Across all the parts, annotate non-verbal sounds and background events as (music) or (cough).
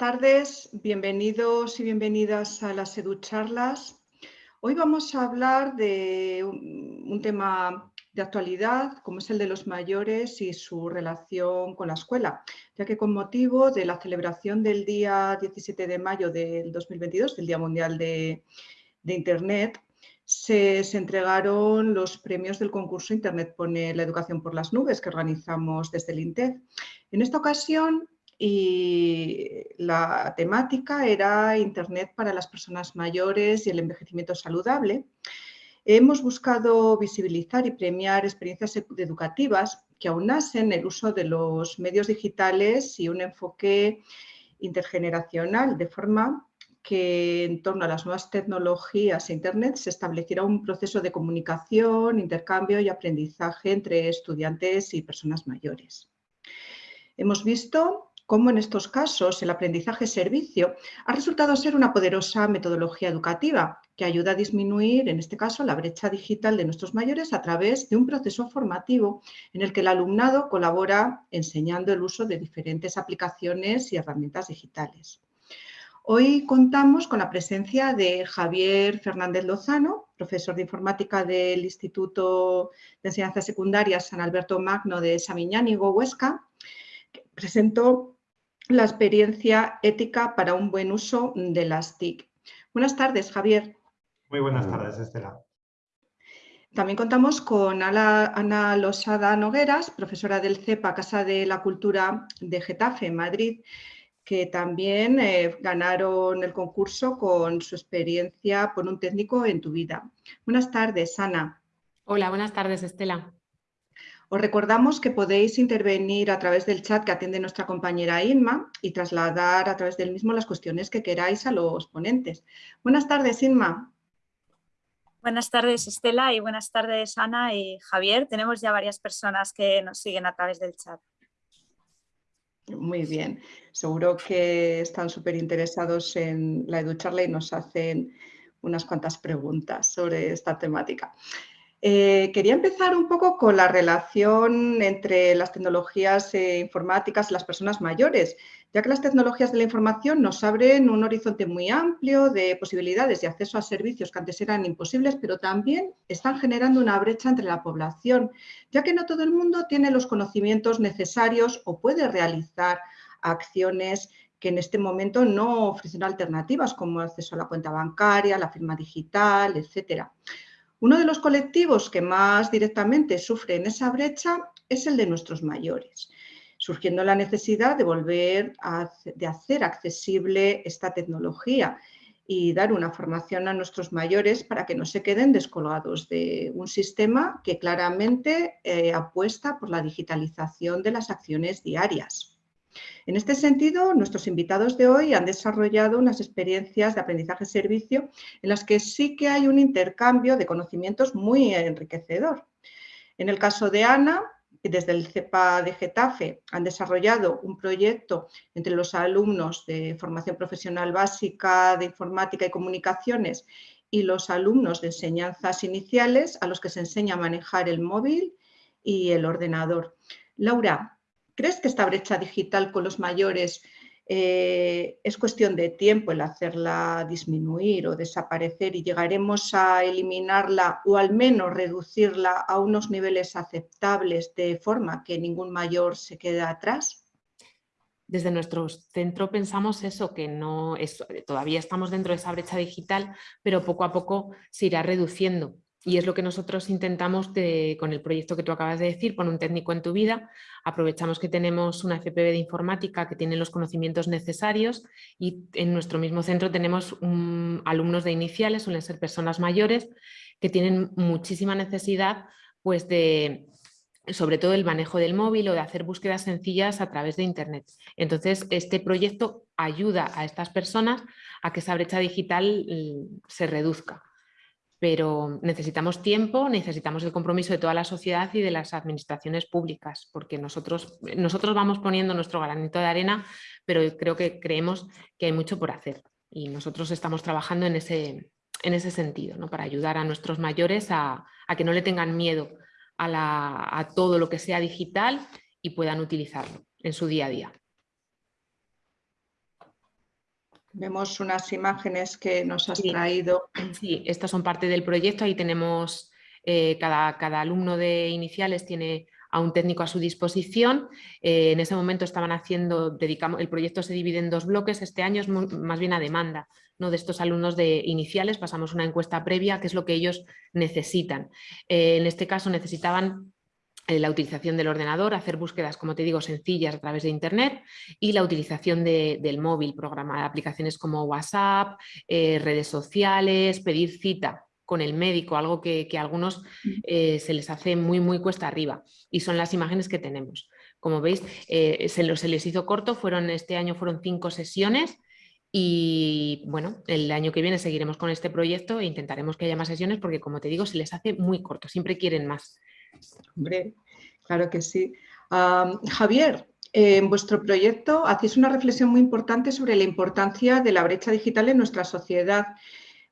Tardes, bienvenidos y bienvenidas a las EduCharlas. Hoy vamos a hablar de un tema de actualidad, como es el de los mayores y su relación con la escuela, ya que con motivo de la celebración del día 17 de mayo del 2022, del Día Mundial de, Internet, se, se, entregaron los premios del concurso Internet pone la educación por las nubes que organizamos desde el INTEF. En esta ocasión y la temática era Internet para las personas mayores y el envejecimiento saludable. Hemos buscado visibilizar y premiar experiencias educativas que aunasen el uso de los medios digitales y un enfoque intergeneracional, de forma que en torno a las nuevas tecnologías e Internet se estableciera un proceso de comunicación, intercambio y aprendizaje entre estudiantes y personas mayores. Hemos visto cómo en estos casos el aprendizaje-servicio ha resultado ser una poderosa metodología educativa que ayuda a disminuir, en este caso, la brecha digital de nuestros mayores a través de un proceso formativo en el que el alumnado colabora enseñando el uso de diferentes aplicaciones y herramientas digitales. Hoy contamos con la presencia de Javier Fernández Lozano, profesor de informática del Instituto de Enseñanza Secundaria San Alberto Magno de Samiñánigo, Huesca, que presentó la experiencia ética para un buen uso de las TIC. Buenas tardes, Javier. Muy buenas tardes, Estela. También contamos con Ana Losada Nogueras, profesora del CEPA Casa de la Cultura de Getafe, en Madrid, que también eh, ganaron el concurso con su experiencia por un técnico en tu vida. Buenas tardes, Ana. Hola, buenas tardes, Estela. Os recordamos que podéis intervenir a través del chat que atiende nuestra compañera Inma y trasladar a través del mismo las cuestiones que queráis a los ponentes. Buenas tardes, Inma. Buenas tardes, Estela, y buenas tardes, Ana y Javier. Tenemos ya varias personas que nos siguen a través del chat. Muy bien, seguro que están súper interesados en la EduCharla y nos hacen unas cuantas preguntas sobre esta temática. Eh, quería empezar un poco con la relación entre las tecnologías eh, informáticas y las personas mayores, ya que las tecnologías de la información nos abren un horizonte muy amplio de posibilidades de acceso a servicios que antes eran imposibles, pero también están generando una brecha entre la población, ya que no todo el mundo tiene los conocimientos necesarios o puede realizar acciones que en este momento no ofrecen alternativas como el acceso a la cuenta bancaria, la firma digital, etcétera. Uno de los colectivos que más directamente sufren esa brecha es el de nuestros mayores, surgiendo la necesidad de volver a de hacer accesible esta tecnología y dar una formación a nuestros mayores para que no se queden descolgados de un sistema que claramente eh, apuesta por la digitalización de las acciones diarias. En este sentido, nuestros invitados de hoy han desarrollado unas experiencias de aprendizaje-servicio en las que sí que hay un intercambio de conocimientos muy enriquecedor. En el caso de Ana, desde el CEPA de Getafe han desarrollado un proyecto entre los alumnos de formación profesional básica de informática y comunicaciones y los alumnos de enseñanzas iniciales a los que se enseña a manejar el móvil y el ordenador. Laura, ¿Crees que esta brecha digital con los mayores eh, es cuestión de tiempo el hacerla disminuir o desaparecer y llegaremos a eliminarla o al menos reducirla a unos niveles aceptables de forma que ningún mayor se quede atrás? Desde nuestro centro pensamos eso, que no todavía estamos dentro de esa brecha digital, pero poco a poco se irá reduciendo. Y es lo que nosotros intentamos con el proyecto que tú acabas de decir, pon un técnico en tu vida, aprovechamos que tenemos una FPB de informática que tiene los conocimientos necesarios y en nuestro mismo centro tenemos alumnos de iniciales, suelen ser personas mayores que tienen muchísima necesidad pues de, sobre todo el manejo del móvil o de hacer búsquedas sencillas a través de internet. Entonces este proyecto ayuda a estas personas a que esa brecha digital mm, se reduzca pero necesitamos tiempo, necesitamos el compromiso de toda la sociedad y de las administraciones públicas, porque nosotros, nosotros vamos poniendo nuestro granito de arena, pero creo que creemos que hay mucho por hacer y nosotros estamos trabajando en ese, en ese sentido, ¿no? para ayudar a nuestros mayores a, que no le tengan miedo a todo lo que sea digital y puedan utilizarlo en su día a día. Vemos unas imágenes que nos has traído. Sí, estas son parte del proyecto. Ahí tenemos, eh, cada, cada, alumno de iniciales tiene a un técnico a su disposición. Eh, en ese momento estaban haciendo, dedicamos, el proyecto se divide en dos bloques. Este año es más bien a demanda ¿no? de estos alumnos de iniciales. Pasamos una encuesta previa, que es lo que ellos necesitan. Eh, en este caso necesitaban la utilización del ordenador, hacer búsquedas, como te digo, sencillas a través de Internet y la utilización del móvil, programar aplicaciones como WhatsApp, eh, redes sociales, pedir cita con el médico, algo que, a algunos mm. eh, se les hace muy, muy cuesta arriba y son las imágenes que tenemos. Como veis, se, se les hizo corto, fueron, este año fueron cinco sesiones y bueno, el año que viene seguiremos con este proyecto e intentaremos que haya más sesiones porque como te digo, se les hace muy corto, siempre quieren más. Hombre, claro que sí. Javier, en vuestro proyecto hacéis una reflexión muy importante sobre la importancia de la brecha digital en nuestra sociedad.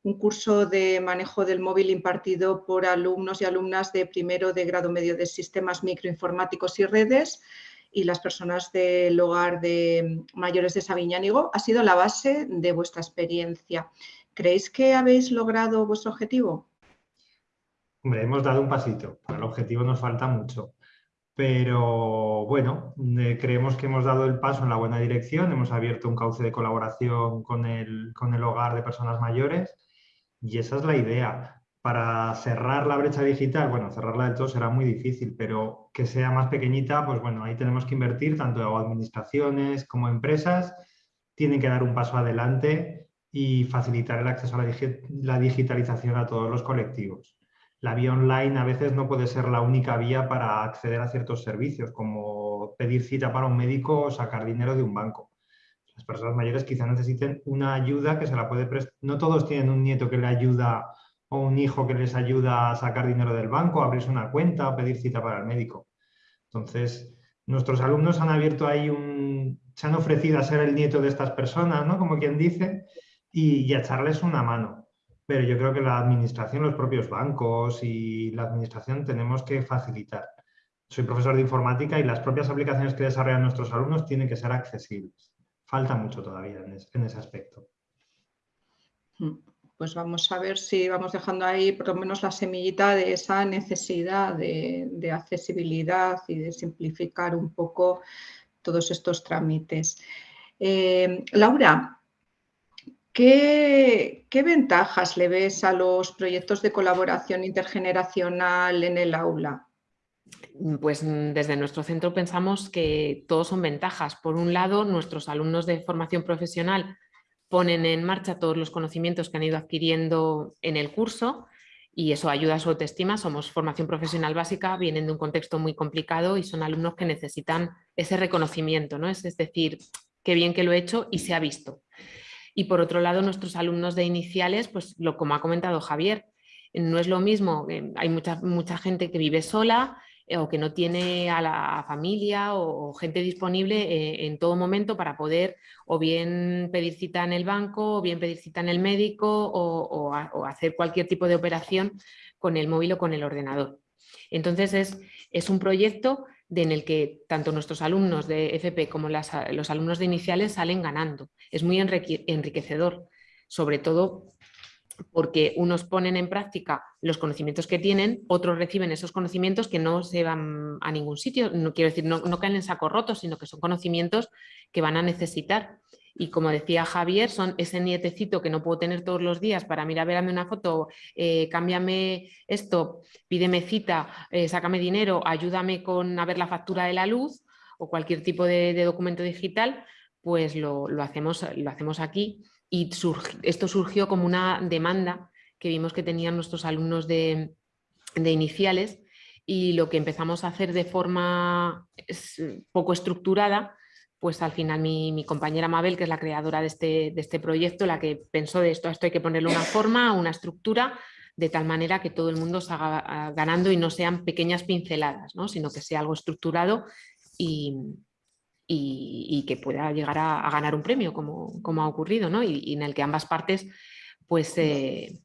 Un curso de manejo del móvil impartido por alumnos y alumnas de primero de grado medio de sistemas microinformáticos y redes y las personas del hogar de mayores de Sabiñánigo ha sido la base de vuestra experiencia. ¿Creéis que habéis logrado vuestro objetivo? Hombre, hemos dado un pasito. Para el objetivo nos falta mucho. Pero bueno, eh, creemos que hemos dado el paso en la buena dirección. Hemos abierto un cauce de colaboración con el, con el hogar de personas mayores y esa es la idea. Para cerrar la brecha digital, bueno, cerrarla del todo será muy difícil, pero que sea más pequeñita, pues bueno, ahí tenemos que invertir, tanto administraciones como empresas, tienen que dar un paso adelante y facilitar el acceso a la digitalización a todos los colectivos la vía online a veces no puede ser la única vía para acceder a ciertos servicios, como pedir cita para un médico o sacar dinero de un banco. Las personas mayores quizás necesiten una ayuda que se la puede prestar. No todos tienen un nieto que le ayuda o un hijo que les ayuda a sacar dinero del banco, abrirse una cuenta pedir cita para el médico. Entonces, nuestros alumnos han abierto ahí un... se han ofrecido a ser el nieto de estas personas, ¿no? Como quien dice, y, y a echarles una mano pero yo creo que la administración, los propios bancos y la administración tenemos que facilitar. Soy profesor de informática y las propias aplicaciones que desarrollan nuestros alumnos tienen que ser accesibles. Falta mucho todavía en, ese aspecto. Hmm. Pues vamos a ver si vamos dejando ahí por lo menos la semillita de esa necesidad de, accesibilidad y de simplificar un poco todos estos trámites. Eh, Laura, ¿Qué, ventajas le ves a los proyectos de colaboración intergeneracional en el aula? Pues mm, desde nuestro centro pensamos que todos son ventajas. Por un lado, nuestros alumnos de formación profesional ponen en marcha todos los conocimientos que han ido adquiriendo en el curso y eso ayuda a su autoestima. Somos formación profesional básica, vienen de un contexto muy complicado y son alumnos que necesitan ese reconocimiento, ¿no? es, es decir, qué bien que lo he hecho y se ha visto. Y por otro lado, nuestros alumnos de iniciales, pues lo como ha comentado Javier, no es lo mismo, eh, hay mucha, mucha gente que vive sola eh, o que no tiene a la familia o, gente disponible eh, en todo momento para poder o bien pedir cita en el banco o bien pedir cita en el médico o, hacer cualquier tipo de operación con el móvil o con el ordenador. Entonces es, es un proyecto en el que tanto nuestros alumnos de FP como los alumnos de iniciales salen ganando. Es muy enriquecedor, sobre todo porque unos ponen en práctica los conocimientos que tienen, otros reciben esos conocimientos que no se van a ningún sitio, no quiero decir, no, no caen en saco roto, sino que son conocimientos que van a necesitar y como decía Javier, son ese nietecito que no puedo tener todos los días para mirar, una foto, eh, cámbiame esto, pídeme cita, eh, sácame dinero, ayúdame con a ver la factura de la luz o cualquier tipo de, documento digital, pues lo, hacemos, lo hacemos aquí. Y esto surgió como una demanda que vimos que tenían nuestros alumnos de iniciales y lo que empezamos a hacer de forma poco estructurada pues al final mi, compañera Mabel, que es la creadora de este, de este, proyecto, la que pensó de esto, esto hay que ponerle una forma, una estructura, de tal manera que todo el mundo se haga ah, ganando y no sean pequeñas pinceladas, ¿no? sino que sea algo estructurado y, que pueda llegar a, ganar un premio, como, como ha ocurrido, ¿no? y, en el que ambas partes pues, se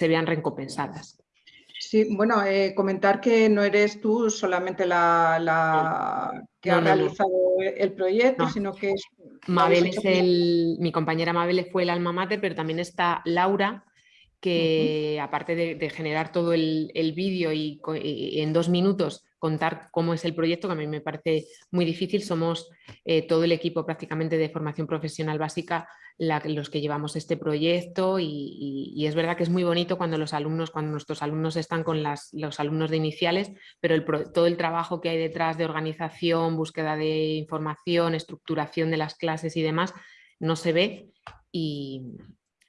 vean recompensadas. Sí, bueno, eh, comentar que no eres tú solamente la, que ha realizado el proyecto, sino que es... Mabel es el, mi compañera Mabel fue el alma mater, pero también está Laura, que aparte de, generar todo el, vídeo y, en dos minutos contar cómo es el proyecto, que a mí me parece muy difícil, somos eh, todo el equipo prácticamente de formación profesional básica los que llevamos este proyecto y, es verdad que es muy bonito cuando los alumnos, cuando nuestros alumnos están con los alumnos de iniciales, pero todo el trabajo que hay detrás de organización, búsqueda de información, estructuración de las clases y demás, no se ve y,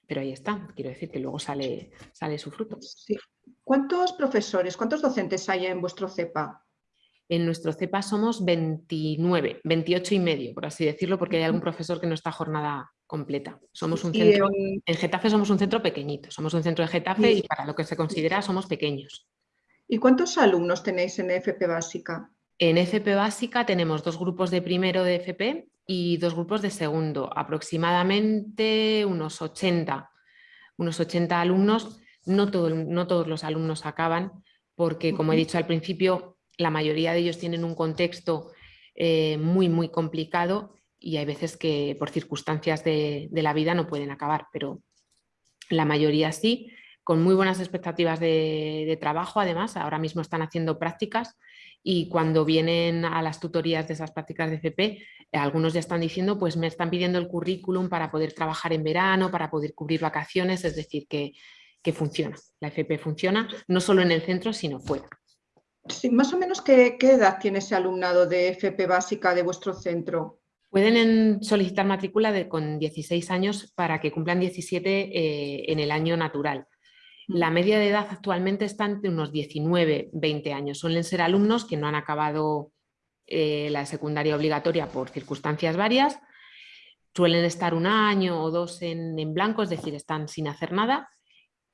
pero ahí está, quiero decir que luego sale, sale su fruto. ¿Cuántos profesores, cuántos docentes hay en vuestro CEPA? En nuestro CEPA somos 29, 28 y medio, por así decirlo, porque hay algún profesor que no está jornada completa. Somos un centro, en... Getafe somos un centro pequeñito, somos un centro de Getafe y para lo que se considera somos pequeños. ¿Y cuántos alumnos tenéis en FP Básica? En FP Básica tenemos dos grupos de primero de FP y dos grupos de segundo, aproximadamente unos 80, unos 80 alumnos. No, no todos los alumnos acaban porque, como he dicho al principio, la mayoría de ellos tienen un contexto eh, muy, muy complicado y hay veces que por circunstancias de, la vida no pueden acabar, pero la mayoría sí, con muy buenas expectativas de, de trabajo, además, ahora mismo están haciendo prácticas y cuando vienen a las tutorías de esas prácticas de FP, algunos ya están diciendo, pues me están pidiendo el currículum para poder trabajar en verano, para poder cubrir vacaciones, es decir, que, funciona, la FP funciona, no solo en el centro, sino fuera. Sí, más o menos, ¿qué, edad tiene ese alumnado de FP básica de vuestro centro? Pueden solicitar matrícula de, con 16 años para que cumplan 17 eh, en el año natural. La media de edad actualmente está entre unos 19, 20 años. Suelen ser alumnos que no han acabado eh, la secundaria obligatoria por circunstancias varias, suelen estar un año o dos en, blanco, es decir, están sin hacer nada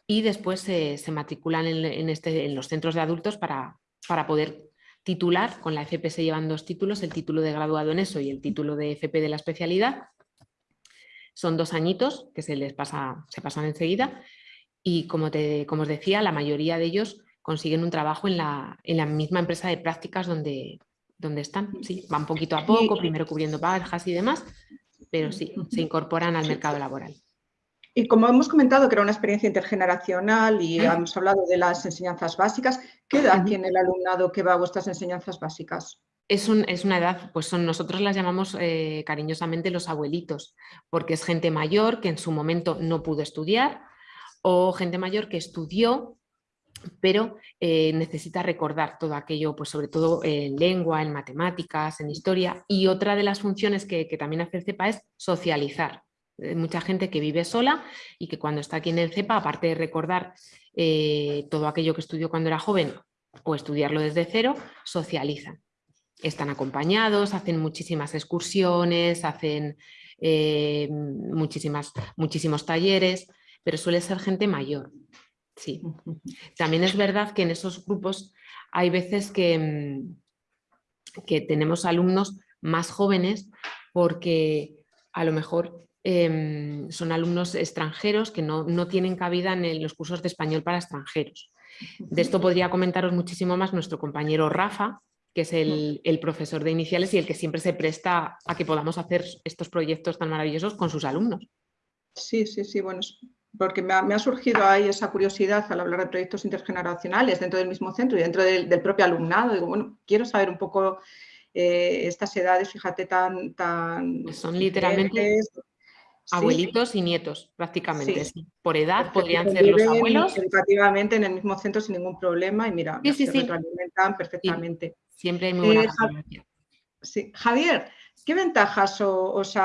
y después se, matriculan en, este, en, los centros de adultos para, para poder titular, con la FP se llevan dos títulos, el título de graduado en eso y el título de FP de la especialidad. Son dos añitos que se les pasa, se pasan enseguida y como, te, como os decía, la mayoría de ellos consiguen un trabajo en la, en la misma empresa de prácticas donde, donde están. Sí, van poquito a poco, primero cubriendo bajas y demás, pero sí, se incorporan al mercado laboral. Y como hemos comentado que era una experiencia intergeneracional y hemos hablado de las enseñanzas básicas, ¿qué edad tiene el alumnado que va a vuestras enseñanzas básicas? Es, un, es una edad, pues son, nosotros las llamamos eh, cariñosamente los abuelitos, porque es gente mayor que en su momento no pudo estudiar o gente mayor que estudió pero eh, necesita recordar todo aquello, pues sobre todo en lengua, en matemáticas, en historia. Y otra de las funciones que, también hace el CEPA es socializar. Hay mucha gente que vive sola y que cuando está aquí en el CEPA, aparte de recordar eh, todo aquello que estudió cuando era joven o estudiarlo desde cero, socializan. Están acompañados, hacen muchísimas excursiones, hacen eh, muchísimas, muchísimos talleres, pero suele ser gente mayor. Sí. También es verdad que en esos grupos hay veces que, mm, que tenemos alumnos más jóvenes porque a lo mejor em, son alumnos extranjeros que no, tienen cabida en los cursos de español para extranjeros. De esto podría comentaros muchísimo más nuestro compañero Rafa, que es el, el, profesor de iniciales y el que siempre se presta a que podamos hacer estos proyectos tan maravillosos con sus alumnos. Sí, sí, sí, bueno, porque me ha, surgido ahí esa curiosidad al hablar de proyectos intergeneracionales dentro del mismo centro y dentro del, propio alumnado. Digo, bueno, quiero saber un poco eh, estas edades, fíjate, tan... tan son literalmente abuelitos y nietos, prácticamente. Por edad podrían ser los abuelos. Educativamente en el mismo centro sin ningún problema y mira, se retroalimentan perfectamente. Siempre hay muy buena eh, Sí. Javier, ¿qué ventajas os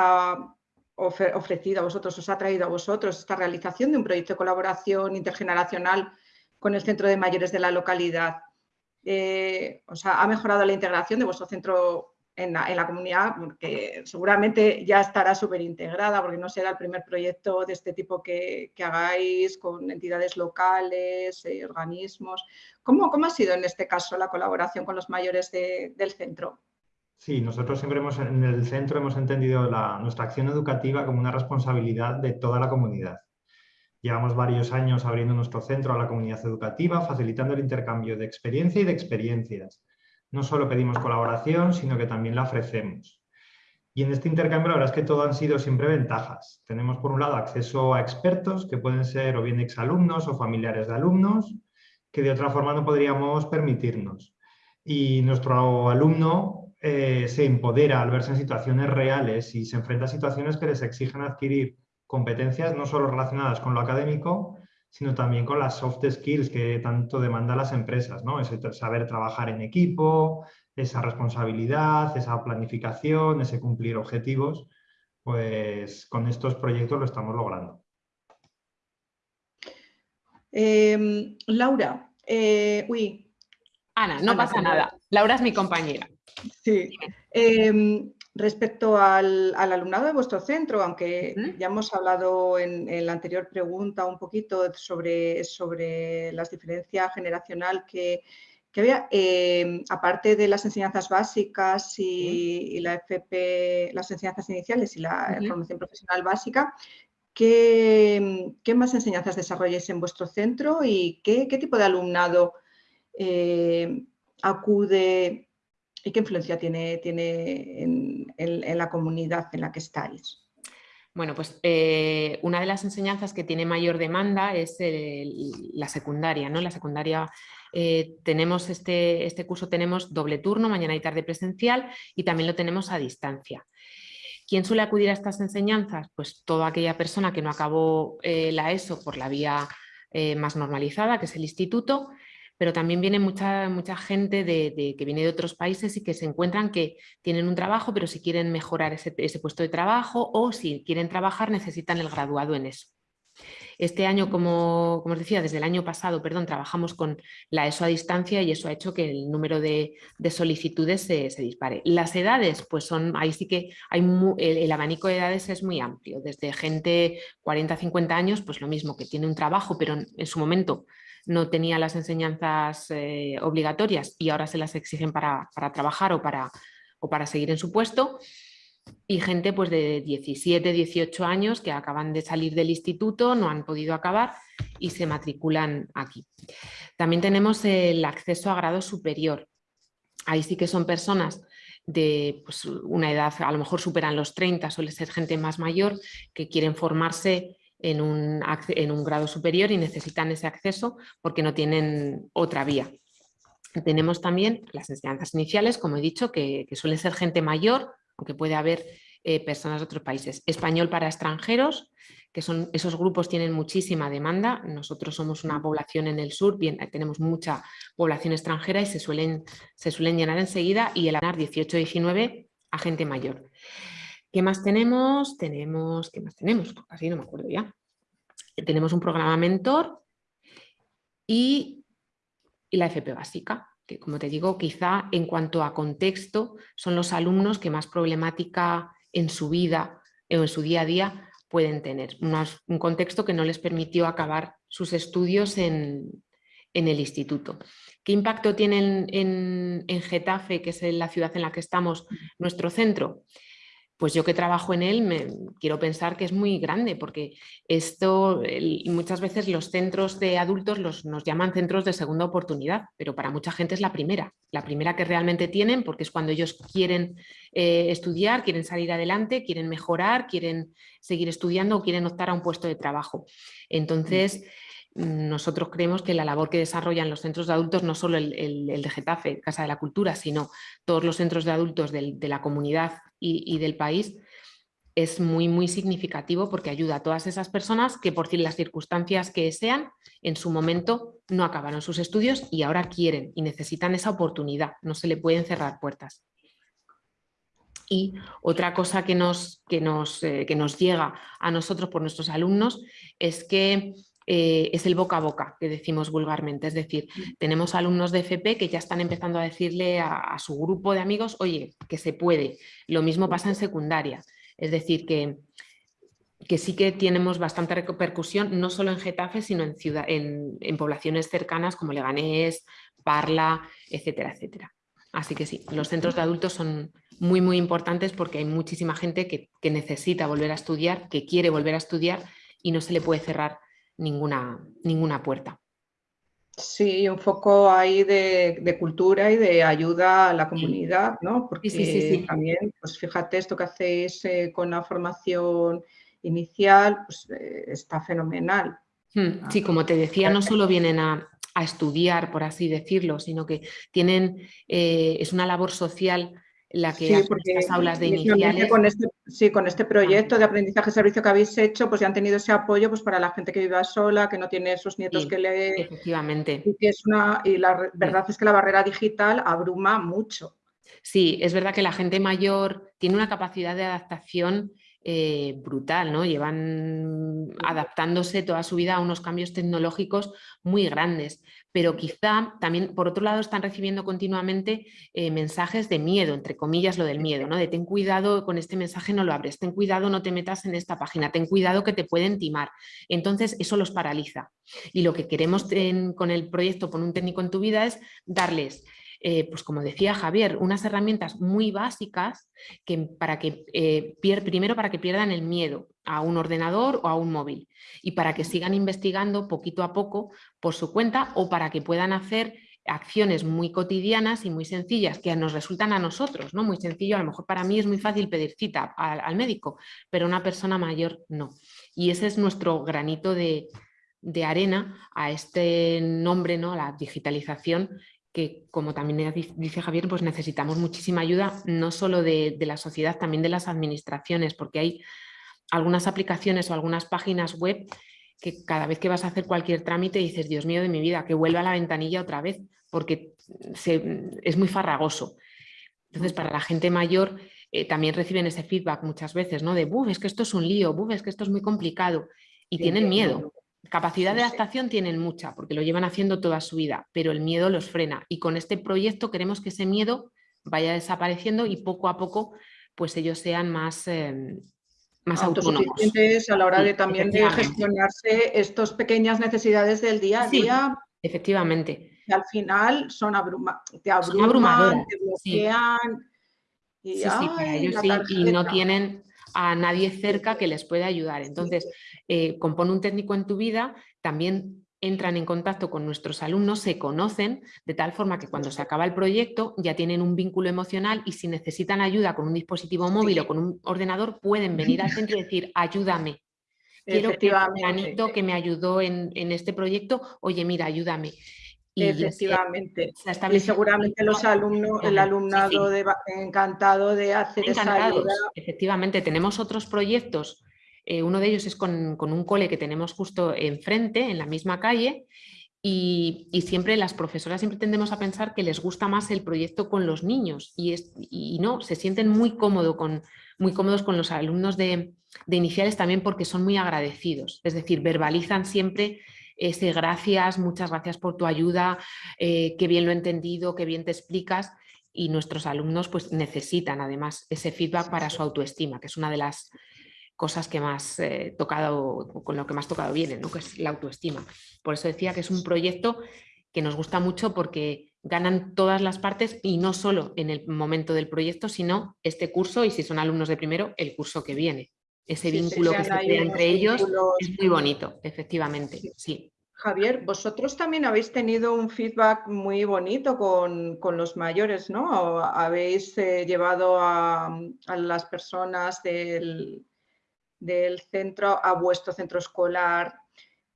ofrecido a vosotros, os ha traído a vosotros esta realización de un proyecto de colaboración intergeneracional con el centro de mayores de la localidad. Eh, o sea, ha mejorado la integración de vuestro centro en la, comunidad, porque seguramente ya estará súper integrada, porque no será el primer proyecto de este tipo que, hagáis con entidades locales, eh, organismos. ¿Cómo, ¿Cómo, ha sido en este caso la colaboración con los mayores del centro? Sí, nosotros siempre hemos, en el centro hemos entendido nuestra acción educativa como una responsabilidad de toda la comunidad. Llevamos varios años abriendo nuestro centro a la comunidad educativa, facilitando el intercambio de experiencia y de experiencias. No solo pedimos colaboración, sino que también la ofrecemos. Y en este intercambio la verdad es que todo han sido siempre ventajas. Tenemos por un lado acceso a expertos que pueden ser o bien exalumnos o familiares de alumnos, que de otra forma no podríamos permitirnos. Y nuestro alumno eh, se empodera al verse en situaciones reales y se enfrenta a situaciones que les exigen adquirir competencias no solo relacionadas con lo académico, sino también con las soft skills que tanto demandan las empresas, ¿no? Ese saber trabajar en equipo, esa responsabilidad, esa planificación, ese cumplir objetivos, pues con estos proyectos lo estamos logrando. Em, Laura, eh, uy. Ana, no pasa nada. Laura es mi compañera. Sí. Em, respecto al, alumnado de vuestro centro, aunque ya hemos hablado en, la anterior pregunta un poquito sobre, sobre la diferencia generacional que, había, em, aparte de las enseñanzas básicas y, la FP, las enseñanzas iniciales y la formación profesional básica, ¿qué, más enseñanzas desarrolláis en vuestro centro y qué, tipo de alumnado eh, acude ¿Y qué influencia tiene, tiene en, la comunidad en la que estáis? Bueno, pues eh, una de las enseñanzas que tiene mayor demanda es la secundaria. ¿no? La secundaria eh, tenemos este, este curso tenemos doble turno, mañana y tarde presencial, y también lo tenemos a distancia. ¿Quién suele acudir a estas enseñanzas? Pues toda aquella persona que no acabó eh, la ESO por la vía más normalizada, que es el instituto, pero también viene mucha, mucha gente de, que viene de otros países y que se encuentran que tienen un trabajo, pero si quieren mejorar ese, puesto de trabajo o si quieren trabajar necesitan el graduado en eso. Este año, como, os decía, desde el año pasado, perdón, trabajamos con la ESO a distancia y eso ha hecho que el número de, solicitudes se, dispare. Las edades, pues son, ahí sí que hay el, abanico de edades es muy amplio, desde gente 40 50 años, pues lo mismo, que tiene un trabajo, pero en su momento no tenía las enseñanzas eh, obligatorias y ahora se las exigen para, trabajar o para, o para seguir en su puesto y gente pues de 17, 18 años que acaban de salir del instituto, no han podido acabar y se matriculan aquí. También tenemos el acceso a grado superior. Ahí sí que son personas de pues, una edad, a lo mejor superan los 30, suele ser gente más mayor que quieren formarse en un, grado superior y necesitan ese acceso porque no tienen otra vía. Tenemos también las enseñanzas iniciales, como he dicho, que, que suelen ser gente mayor, aunque puede haber eh, personas de otros países. Español para extranjeros, que son, esos grupos tienen muchísima demanda. Nosotros somos una población en el sur, bien, tenemos mucha población extranjera y se suelen, se suelen llenar enseguida y el ANAR 18-19 a gente mayor. ¿Qué más tenemos? Tenemos, ¿qué más tenemos? Casi no me acuerdo ya. Tenemos un programa mentor y, la FP básica, que como te digo, quizá en cuanto a contexto, son los alumnos que más problemática en su vida o en su día a día pueden tener. un contexto que no les permitió acabar sus estudios en, el instituto. ¿Qué impacto tiene en, en, Getafe, que es la ciudad en la que estamos, nuestro centro? Pues yo que trabajo en él me, quiero pensar que es muy grande porque esto muchas veces los centros de adultos los, nos llaman centros de segunda oportunidad, pero para mucha gente es la primera, la primera que realmente tienen porque es cuando ellos quieren eh, estudiar, quieren salir adelante, quieren mejorar, quieren seguir estudiando o quieren optar a un puesto de trabajo. Entonces, nosotros creemos que la labor que desarrollan los centros de adultos, no solo el, de Getafe, Casa de la Cultura, sino todos los centros de adultos de la comunidad y, del país, es muy, muy significativo porque ayuda a todas esas personas que por las circunstancias que sean, en su momento no acabaron sus estudios y ahora quieren y necesitan esa oportunidad, no se le pueden cerrar puertas. Y otra cosa que nos, que nos, eh, que nos llega a nosotros por nuestros alumnos es que eh, es el boca a boca, que decimos vulgarmente. Es decir, mm. tenemos alumnos de FP que ya están empezando a decirle a, su grupo de amigos, oye, que se puede. Lo mismo pasa en secundaria. Es decir, que, que sí que tenemos bastante repercusión, no solo en Getafe, sino en, ciudad, en, poblaciones cercanas como Leganés, Parla, etcétera, etcétera. Así que sí, los centros de adultos son muy, muy importantes porque hay muchísima gente que, que necesita volver a estudiar, que quiere volver a estudiar y no se le puede cerrar ninguna, ninguna puerta. Sí, un foco ahí de, cultura y de ayuda a la comunidad, ¿no? Porque sí, sí, también, pues fíjate, esto que hacéis eh, con la formación inicial, pues eh, está fenomenal. Hmm, sí, como te decía, no solo vienen a, estudiar, por así decirlo, sino que tienen, eh, es una labor social la que sí, porque estas aulas de iniciales. Con este, sí, con este proyecto de aprendizaje servicio que habéis hecho, pues ya han tenido ese apoyo pues, para la gente que vive sola, que no tiene sus nietos que leen. Efectivamente. Y, es una, y la verdad es que la barrera digital abruma mucho. Sí, es verdad que la gente mayor tiene una capacidad de adaptación eh, brutal, ¿no? Llevan adaptándose toda su vida a unos cambios tecnológicos muy grandes, pero quizá también, por otro lado, están recibiendo continuamente eh, mensajes de miedo, entre comillas lo del miedo, ¿no? De ten cuidado con este mensaje no lo abres, ten cuidado no te metas en esta página, ten cuidado que te pueden timar. Entonces, eso los paraliza. Y lo que queremos con el proyecto Pon un técnico en tu vida es darles eh, pues como decía Javier, unas herramientas muy básicas que, para que, eh, primero para que pierdan el miedo a un ordenador o a un móvil y para que sigan investigando poquito a poco por su cuenta o para que puedan hacer acciones muy cotidianas y muy sencillas que nos resultan a nosotros, ¿no? Muy sencillo, a lo mejor para mí es muy fácil pedir cita al, médico, pero una persona mayor no. Y ese es nuestro granito de, de arena a este nombre, ¿no? la digitalización que como también dice Javier, pues necesitamos muchísima ayuda, no solo de, la sociedad, también de las administraciones, porque hay algunas aplicaciones o algunas páginas web que cada vez que vas a hacer cualquier trámite dices, Dios mío de mi vida, que vuelva a la ventanilla otra vez, porque es muy farragoso. Entonces, para la gente mayor eh, también reciben ese feedback muchas veces, ¿no? De, buf, es que esto es un lío, buf, es que esto es muy complicado, y tienen miedo. Capacidad de adaptación tienen mucha, porque lo llevan haciendo toda su vida, pero el miedo los frena. Y con este proyecto queremos que ese miedo vaya desapareciendo y poco a poco pues ellos sean más, eh, más autosuficientes a la hora de también de gestionarse estas pequeñas necesidades del día a día. Efectivamente. Que al final son abruma te abruman, te bloquean. Y, para ellos sí, y no tienen a nadie cerca que les pueda ayudar. Entonces, eh, compone un técnico en tu vida, también entran en contacto con nuestros alumnos, se conocen de tal forma que cuando se acaba el proyecto ya tienen un vínculo emocional y si necesitan ayuda con un dispositivo móvil o con un ordenador pueden venir al centro y decir ayúdame. Quiero que el que me ayudó en, en este proyecto, oye mira, ayúdame. Efectivamente. Y seguramente los alumnos, el alumnado encantado de hacer esa ayuda. Efectivamente, tenemos otros proyectos. Eh, uno de ellos es con, un cole que tenemos justo enfrente, en la misma calle, y, siempre las profesoras siempre tendemos a pensar que les gusta más el proyecto con los niños y, es, y no, se sienten muy, cómodo con, muy cómodos con los alumnos de, de iniciales también porque son muy agradecidos, es decir, verbalizan siempre ese gracias, muchas gracias por tu ayuda, eh, qué bien lo he entendido, qué bien te explicas y nuestros alumnos pues necesitan además ese feedback para su autoestima, que es una de las cosas que más eh, tocado, con lo que más tocado viene, ¿no? que es la autoestima. Por eso decía que es un proyecto que nos gusta mucho porque ganan todas las partes y no solo en el momento del proyecto, sino este curso y si son alumnos de primero, el curso que viene ese vínculo que se crea entre ellos es muy bonito, efectivamente, sí. Javier, vosotros también habéis tenido un feedback muy bonito con, los mayores, ¿no? Habéis eh, llevado a, las personas del, del, centro a vuestro centro escolar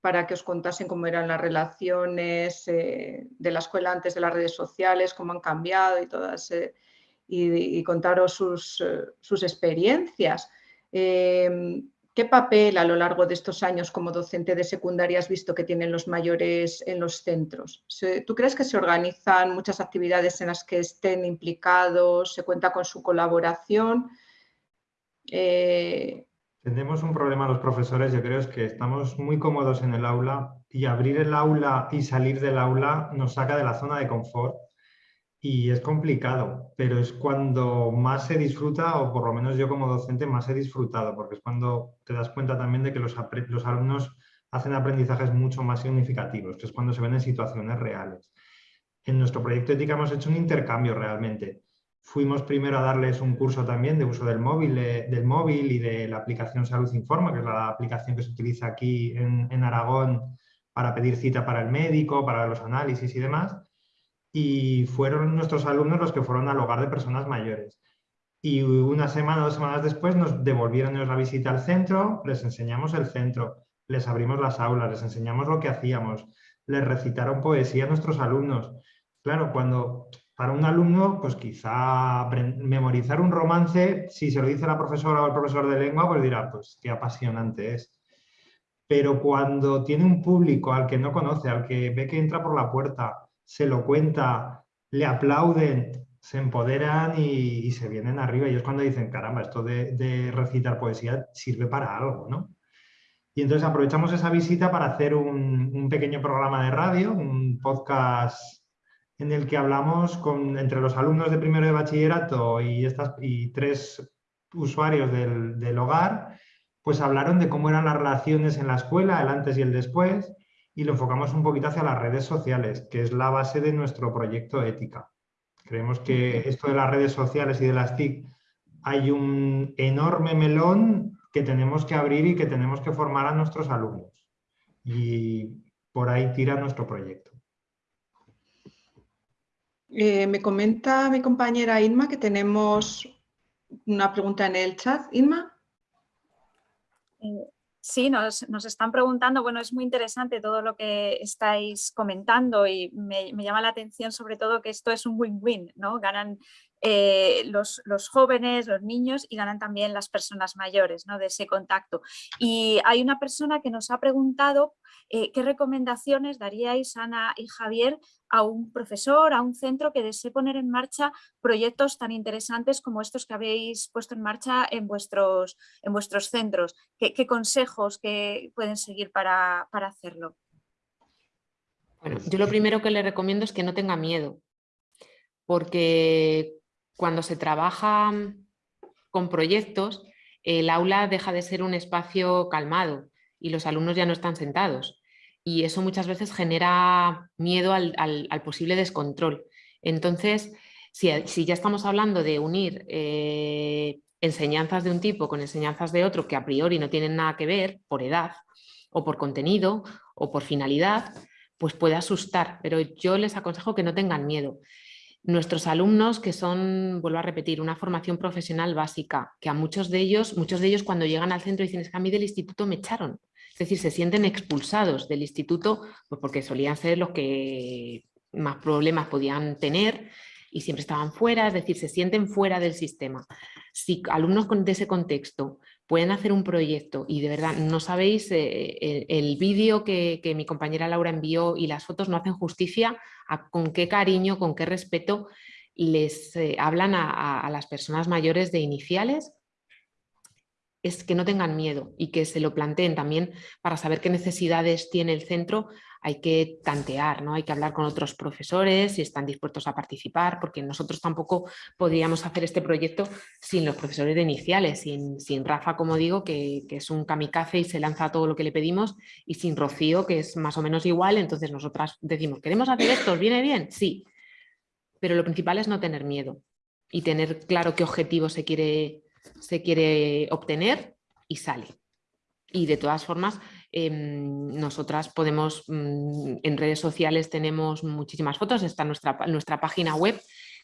para que os contasen cómo eran las relaciones eh, de la escuela antes de las redes sociales, cómo han cambiado y todas, eh, y, contaros sus, sus experiencias. Em, ¿Qué papel a lo largo de estos años como docente de secundaria has visto que tienen los mayores en los centros? ¿Tú crees que se organizan muchas actividades en las que estén implicados, se cuenta con su colaboración? Eh, Tenemos un problema los profesores, yo creo, es que estamos muy cómodos en el aula y abrir el aula y salir del aula nos saca de la zona de confort y es complicado, pero es cuando más se disfruta, o por lo menos yo como docente más he disfrutado, porque es cuando te das cuenta también de que los, los alumnos hacen aprendizajes mucho más significativos, que es cuando se ven en situaciones reales. En nuestro proyecto ética hemos hecho un intercambio realmente. Fuimos primero a darles un curso también de uso del móvil, del móvil y de la aplicación Salud Informa, que es la aplicación que se utiliza aquí en, en Aragón para pedir cita para el médico, para los análisis y demás. Y fueron nuestros alumnos los que fueron al hogar de personas mayores. Y una semana dos semanas después nos devolvieron la visita al centro, les enseñamos el centro, les abrimos las aulas, les enseñamos lo que hacíamos, les recitaron poesía a nuestros alumnos. Claro, cuando para un alumno, pues quizá memorizar un romance, si se lo dice la profesora o el profesor de lengua, pues dirá, pues qué apasionante es. Pero cuando tiene un público al que no conoce, al que ve que entra por la puerta, se lo cuenta, le aplauden, se empoderan y, se vienen arriba. Y es cuando dicen, caramba, esto de, recitar poesía sirve para algo, ¿no? Y entonces aprovechamos esa visita para hacer un, pequeño programa de radio, un podcast en el que hablamos con, entre los alumnos de primero de bachillerato y, estas, y tres usuarios del, del hogar, pues hablaron de cómo eran las relaciones en la escuela, el antes y el después, y lo enfocamos un poquito hacia las redes sociales, que es la base de nuestro proyecto Ética. Creemos que esto de las redes sociales y de las TIC hay un enorme melón que tenemos que abrir y que tenemos que formar a nuestros alumnos. Y por ahí tira nuestro proyecto. Eh, me comenta mi compañera Inma que tenemos una pregunta en el chat. Inma. Eh, sí, nos, están preguntando, bueno, es muy interesante todo lo que estáis comentando y me, llama la atención sobre todo que esto es un win-win, ¿no? Ganan eh, los, jóvenes, los niños y ganan también las personas mayores ¿no? de ese contacto. Y hay una persona que nos ha preguntado eh, qué recomendaciones daríais, Ana y Javier, a un profesor, a un centro que desee poner en marcha proyectos tan interesantes como estos que habéis puesto en marcha en vuestros, en vuestros centros. ¿Qué, consejos que pueden seguir para, para hacerlo? Bueno, yo lo primero que le recomiendo es que no tenga miedo, porque cuando se trabaja con proyectos, el aula deja de ser un espacio calmado y los alumnos ya no están sentados. Y eso muchas veces genera miedo al, posible descontrol. Entonces, si, ya estamos hablando de unir eh, enseñanzas de un tipo con enseñanzas de otro que a priori no tienen nada que ver por edad o por contenido o por finalidad, pues puede asustar, pero yo les aconsejo que no tengan miedo nuestros alumnos que son, vuelvo a repetir, una formación profesional básica, que a muchos de ellos, muchos de ellos cuando llegan al centro dicen es que a mí del instituto me echaron. Decir, se sienten expulsados del instituto pues porque solían ser los que más problemas podían tener y siempre estaban fuera, es decir, se sienten fuera del sistema. Si alumnos de ese contexto pueden hacer un proyecto y de verdad no sabéis, eh, el, vídeo que, que, mi compañera Laura envió y las fotos no hacen justicia a con qué cariño, con qué respeto les eh, hablan a, las personas mayores de iniciales es que no tengan miedo y que se lo planteen también para saber qué necesidades tiene el centro hay que tantear, ¿no? hay que hablar con otros profesores si están dispuestos a participar, porque nosotros tampoco podríamos hacer este proyecto sin los profesores de iniciales, sin, sin Rafa, como digo, que, que, es un kamikaze y se lanza todo lo que le pedimos, y sin Rocío, que es más o menos igual, entonces nosotras decimos, ¿queremos hacer esto? ¿Viene bien? Sí, pero lo principal es no tener miedo y tener claro qué objetivo se quiere, se quiere obtener y sale. Y de todas formas, Em, nosotras podemos, mm, en redes sociales tenemos muchísimas fotos, está nuestra, nuestra página web,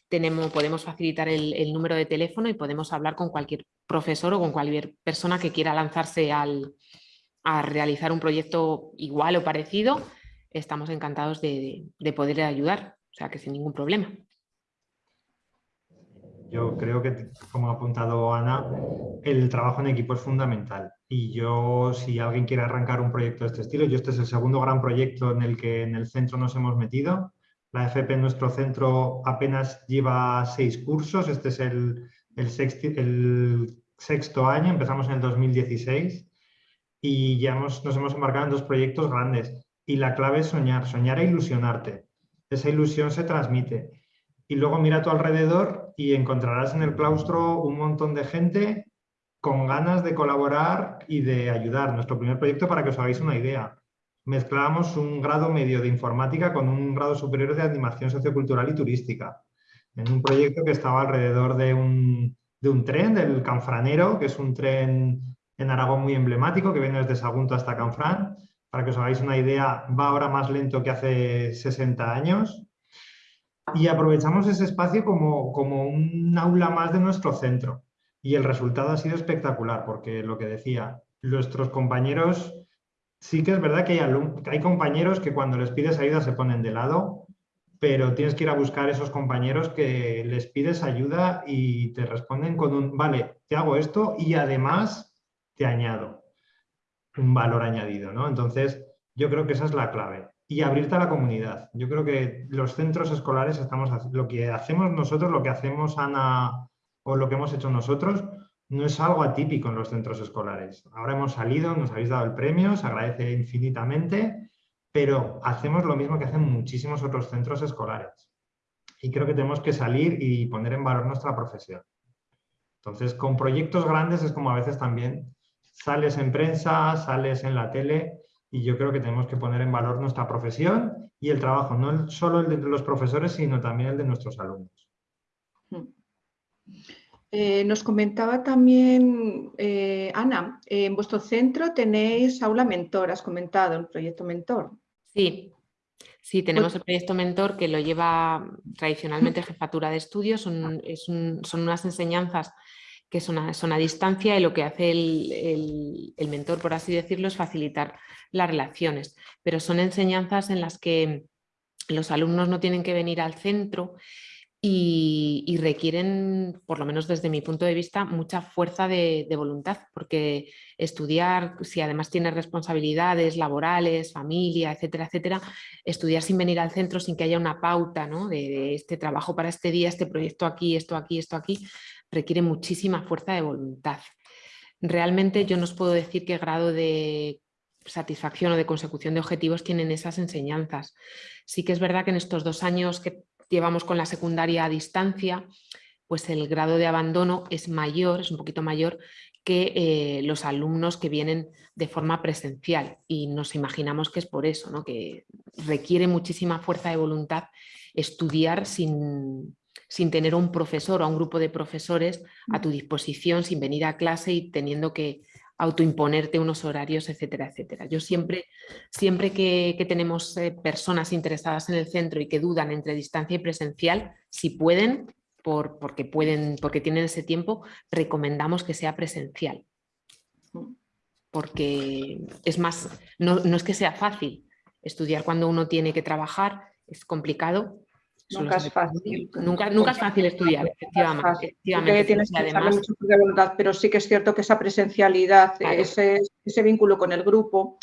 tenemos, podemos facilitar el, número de teléfono y podemos hablar con cualquier profesor o con cualquier persona que quiera lanzarse al, a realizar un proyecto igual o parecido. Estamos encantados de, de poder ayudar, o sea que sin ningún problema. Yo creo que, como ha apuntado Ana, el trabajo en equipo es fundamental. Y yo, si alguien quiere arrancar un proyecto de este estilo, yo este es el segundo gran proyecto en el que en el centro nos hemos metido. La FP en nuestro centro apenas lleva seis cursos, este es el, el, sexto, año, empezamos en el 2016 y ya nos hemos embarcado en dos proyectos grandes. Y la clave es soñar, soñar e ilusionarte. Esa ilusión se transmite y luego mira a tu alrededor y encontrarás en el claustro un montón de gente con ganas de colaborar y de ayudar. Nuestro primer proyecto, para que os hagáis una idea, mezclábamos un grado medio de informática con un grado superior de animación sociocultural y turística. en un proyecto que estaba alrededor de un, de un tren, del Canfranero, que es un tren en Aragón muy emblemático que viene desde Sagunto hasta Canfrán. Para que os hagáis una idea, va ahora más lento que hace 60 años. Y aprovechamos ese espacio como, como un aula más de nuestro centro. Y el resultado ha sido espectacular, porque lo que decía, nuestros compañeros, sí que es verdad que hay, hay compañeros que cuando les pides ayuda se ponen de lado, pero tienes que ir a buscar esos compañeros que les pides ayuda y te responden con un, vale, te hago esto y además te añado un valor añadido, ¿no? Entonces, yo creo que esa es la clave. Y abrirte a la comunidad. Yo creo que los centros escolares estamos lo que hacemos nosotros, lo que hacemos Ana o lo que hemos hecho nosotros, no es algo atípico en los centros escolares. Ahora hemos salido, nos habéis dado el premio, se agradece infinitamente, pero hacemos lo mismo que hacen muchísimos otros centros escolares. Y creo que tenemos que salir y poner en valor nuestra profesión. Entonces, con proyectos grandes es como a veces también sales en prensa, sales en la tele y yo creo que tenemos que poner en valor nuestra profesión y el trabajo, no solo el de los profesores, sino también el de nuestros alumnos. Hmm. Eh, nos comentaba también, eh, Ana, en vuestro centro tenéis aula mentor, has comentado, el proyecto mentor. Sí, sí, tenemos el proyecto mentor que lo lleva tradicionalmente jefatura de estudios, son, son unas enseñanzas que son a, distancia y lo que hace el, el mentor, por así decirlo, es facilitar las relaciones, pero son enseñanzas en las que los alumnos no tienen que venir al centro y, requieren, por lo menos desde mi punto de vista, mucha fuerza de, voluntad, porque estudiar, si además tienes responsabilidades laborales, familia, etcétera, etcétera, estudiar sin venir al centro, sin que haya una pauta ¿no? de, este trabajo para este día, este proyecto aquí, esto aquí, esto aquí, requiere muchísima fuerza de voluntad. Realmente yo no os puedo decir qué grado de satisfacción o de consecución de objetivos tienen esas enseñanzas. Sí que es verdad que en estos dos años que llevamos con la secundaria a distancia, pues el grado de abandono es mayor, es un poquito mayor que eh, los alumnos que vienen de forma presencial y nos imaginamos que es por eso, ¿no? que requiere muchísima fuerza de voluntad estudiar sin, sin tener un profesor o un grupo de profesores a tu disposición, sin venir a clase y teniendo que autoimponerte unos horarios, etcétera, etcétera. Yo siempre, siempre que, tenemos eh, personas interesadas en el centro y que dudan entre distancia y presencial, si pueden, por, porque pueden, porque tienen ese tiempo, recomendamos que sea presencial. Porque es más, no, no es que sea fácil estudiar cuando uno tiene que trabajar, es complicado, Nunca es fácil. Nunca, nunca es fácil estudiar, efectivamente. Tienes que además... mucho de voluntad, pero sí que es cierto que esa presencialidad, ese, ese, vínculo con el grupo,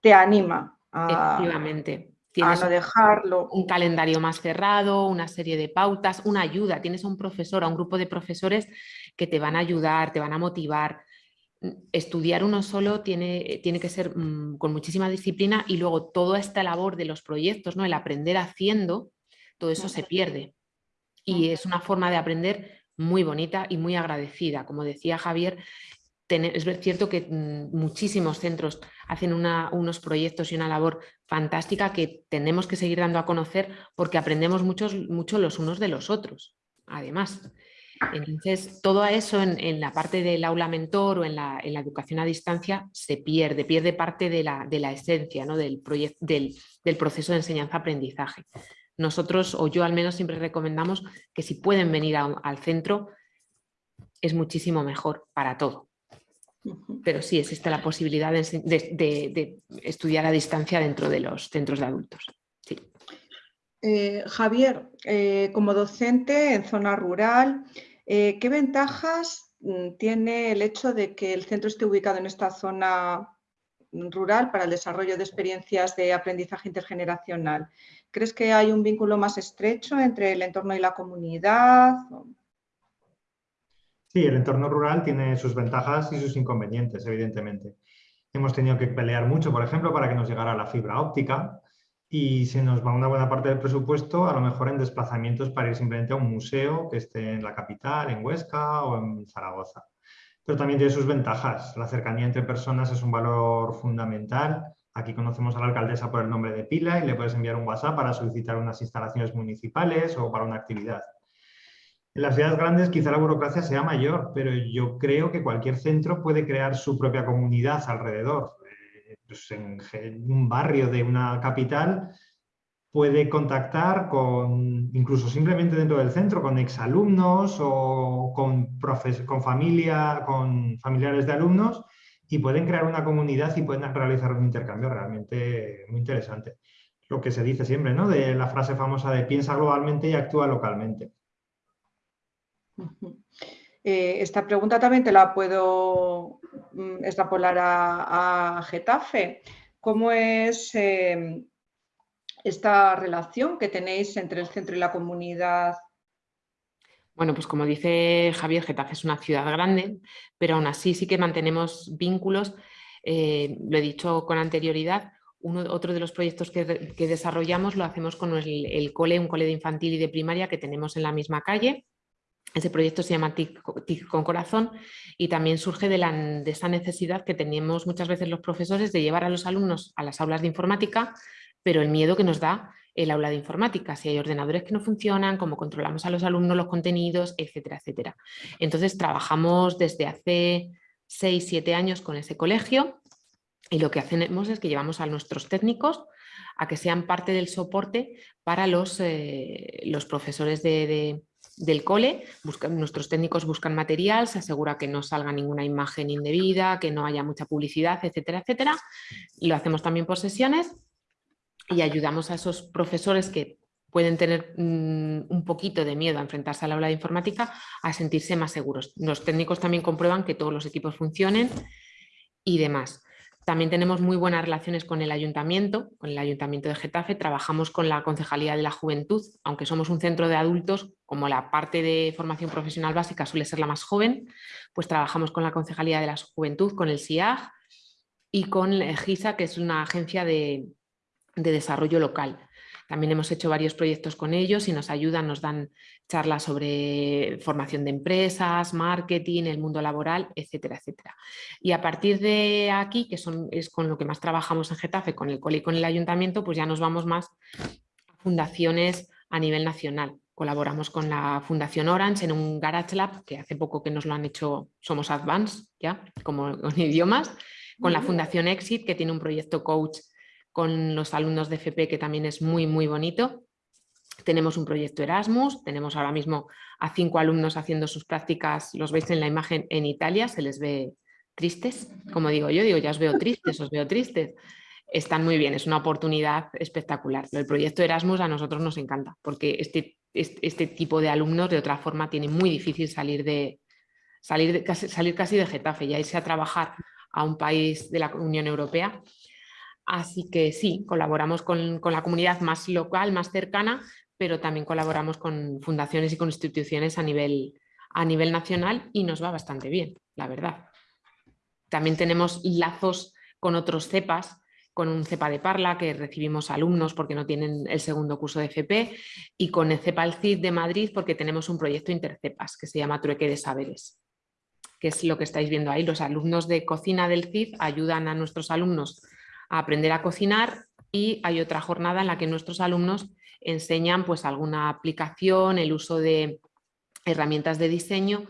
te anima a, efectivamente. Tienes no dejarlo. Un calendario más cerrado, una serie de pautas, una ayuda. Tienes a un profesor, a un grupo de profesores que te van a ayudar, te van a motivar. Estudiar uno solo tiene, tiene que ser mm, con muchísima disciplina y luego toda esta labor de los proyectos, ¿no? el aprender haciendo, todo eso se pierde. Y es una forma de aprender muy bonita y muy agradecida. Como decía Javier, es cierto que mm, muchísimos centros hacen unos proyectos y una labor fantástica que tenemos que seguir dando a conocer porque aprendemos muchos, mucho los unos de los otros, además. Entonces, todo eso en, la parte del aula mentor o en la, educación a distancia se pierde, pierde parte de la, esencia ¿no? del, del, del proceso de enseñanza-aprendizaje nosotros, o yo al menos, siempre recomendamos que si pueden venir al centro, es muchísimo mejor para todo. Pero sí existe la posibilidad de, estudiar a distancia dentro de los centros de adultos. Eh, Javier, eh, como docente en zona rural, eh, ¿qué ventajas mm, tiene el hecho de que el centro esté ubicado en esta zona rural para el desarrollo de experiencias de aprendizaje intergeneracional? ¿Crees que hay un vínculo más estrecho entre el entorno y la comunidad? Sí, el entorno rural tiene sus ventajas y sus inconvenientes, evidentemente. Hemos tenido que pelear mucho, por ejemplo, para que nos llegara la fibra óptica y se nos va una buena parte del presupuesto a lo mejor en desplazamientos para ir simplemente a un museo que esté en la capital, en Huesca o en Zaragoza pero también tiene sus ventajas. La cercanía entre personas es un valor fundamental. Aquí conocemos a la alcaldesa por el nombre de Pila y le puedes enviar un WhatsApp para solicitar unas instalaciones municipales o para una actividad. En las ciudades grandes quizá la burocracia sea mayor, pero yo creo que cualquier centro puede crear su propia comunidad alrededor. Eh, pues en, un barrio de una capital puede contactar con, incluso simplemente dentro del centro, con exalumnos o con, con, familia, con familiares de alumnos y pueden crear una comunidad y pueden realizar un intercambio realmente muy interesante. Lo que se dice siempre, ¿no? De la frase famosa de piensa globalmente y actúa localmente. Eh, esta pregunta también te la puedo mm, extrapolar a, Getafe. ¿Cómo es em, esta relación que tenéis entre el centro y la comunidad bueno, pues como dice Javier, Getafe es una ciudad grande, pero aún así sí que mantenemos vínculos. Eh, lo he dicho con anterioridad, uno, otro de los proyectos que, desarrollamos lo hacemos con el, cole, un cole de infantil y de primaria que tenemos en la misma calle. Ese proyecto se llama TIC, con Corazón y también surge de, la, de esa necesidad que tenemos muchas veces los profesores de llevar a los alumnos a las aulas de informática, pero el miedo que nos da el aula de informática, si hay ordenadores que no funcionan, cómo controlamos a los alumnos los contenidos, etcétera, etcétera. Entonces trabajamos desde hace 6, 7 años con ese colegio y lo que hacemos es que llevamos a nuestros técnicos a que sean parte del soporte para los, eh, los profesores de, del cole. nuestros técnicos buscan material, se asegura que no salga ninguna imagen indebida, que no haya mucha publicidad, etcétera, etcétera. Lo hacemos también por sesiones y ayudamos a esos profesores que pueden tener mm, un poquito de miedo a enfrentarse al aula de informática a sentirse más seguros. Los técnicos también comprueban que todos los equipos funcionen y demás. También tenemos muy buenas relaciones con el ayuntamiento, con el ayuntamiento de Getafe, trabajamos con la Concejalía de la Juventud, aunque somos un centro de adultos, como la parte de formación profesional básica suele ser la más joven, pues trabajamos con la Concejalía de la Juventud, con el SIAG y con GISA, que es una agencia de, de desarrollo local. También hemos hecho varios proyectos con ellos y nos ayudan, nos dan charlas sobre formación de empresas, marketing, el mundo laboral, etcétera, etcétera. Y a partir de aquí, que son, es con lo que más trabajamos en Getafe, con el COLI y con el ayuntamiento, pues ya nos vamos más a fundaciones a nivel nacional. Colaboramos con la Fundación Orange en un Garage Lab, que hace poco que nos lo han hecho, somos Advance, ya, como con (laughs) idiomas, con la Fundación Exit, que tiene un proyecto coach con los alumnos de FP, que también es muy, muy bonito. Tenemos un proyecto Erasmus, tenemos ahora mismo a cinco alumnos haciendo sus prácticas, los veis en la imagen en Italia, se les ve tristes, como digo yo, digo, ya os veo tristes, os veo tristes. Están muy bien, es una oportunidad espectacular. El proyecto Erasmus a nosotros nos encanta, porque este, este, este tipo de alumnos de otra forma tiene muy difícil salir, de, salir, casi, salir casi de Getafe y irse a trabajar a un país de la Unión Europea Así que sí, colaboramos con, la comunidad más local, más cercana, pero también colaboramos con fundaciones y con instituciones a nivel, a nivel nacional y nos va bastante bien, la verdad. También tenemos lazos con otros CEPAS, con un CEPA de Parla que recibimos alumnos porque no tienen el segundo curso de FP y con el CEPA CID de Madrid porque tenemos un proyecto intercepas que se llama Trueque de Saberes, que es lo que estáis viendo ahí. Los alumnos de cocina del CID ayudan a nuestros alumnos a aprender a cocinar y hay otra jornada en la que nuestros alumnos enseñan pues alguna aplicación, el uso de herramientas de diseño,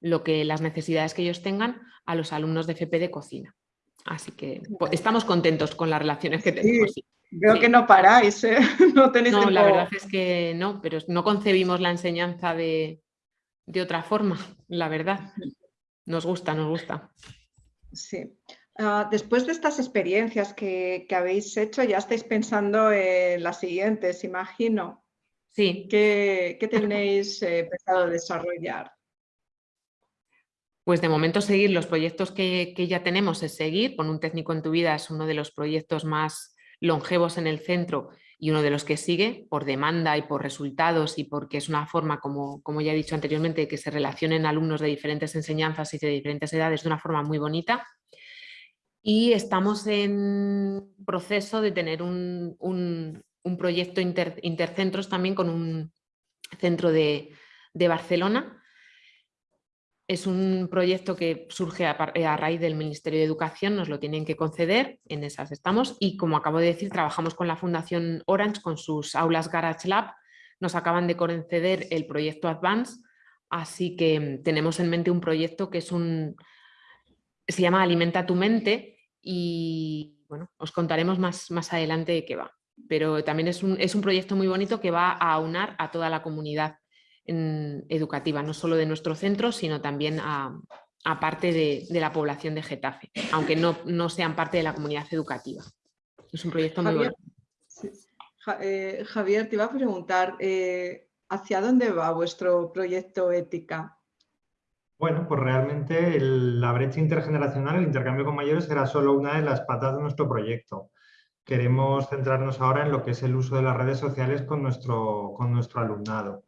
lo que las necesidades que ellos tengan a los alumnos de FP de cocina. Así que pues, estamos contentos con las relaciones que tenemos. veo que no paráis, ¿eh? (laughs) no tenéis No, la verdad es que no, pero no concebimos la enseñanza de, de otra forma, la verdad. Nos gusta, nos gusta. Sí. Ah, después de estas experiencias que, habéis hecho, ya estáis pensando en las siguientes, imagino. Sí. ¿Qué, tenéis eh, pensado desarrollar? Pues de momento seguir los proyectos que, ya tenemos es seguir, con un técnico en tu vida es uno de los proyectos más longevos en el centro y uno de los que sigue por demanda y por resultados y porque es una forma, como, como ya he dicho anteriormente, que se relacionen alumnos de diferentes enseñanzas y de diferentes edades de una forma muy bonita y estamos en proceso de tener un, proyecto intercentros también con un centro de, Barcelona. Es un proyecto que surge a, a, raíz del Ministerio de Educación, nos lo tienen que conceder, en esas estamos, y como acabo de decir, trabajamos con la Fundación Orange con sus aulas Garage Lab, nos acaban de conceder el proyecto Advance, Así que tenemos en mente un proyecto que es un, se llama Alimenta tu mente y bueno, os contaremos más, más adelante de qué va. Pero también es un, es un proyecto muy bonito que va a aunar a toda la comunidad educativa, no solo de nuestro centro, sino también a, parte de, la población de Getafe, aunque no, no, sean parte de la comunidad educativa. Es un proyecto muy bonito. Eh, Javier, te iba a preguntar, eh, ¿hacia dónde va vuestro proyecto Ética? Bueno, pues realmente la brecha intergeneracional, el intercambio con mayores, era solo una de las patas de nuestro proyecto. Queremos centrarnos ahora en lo que es el uso de las redes sociales con nuestro, con nuestro alumnado.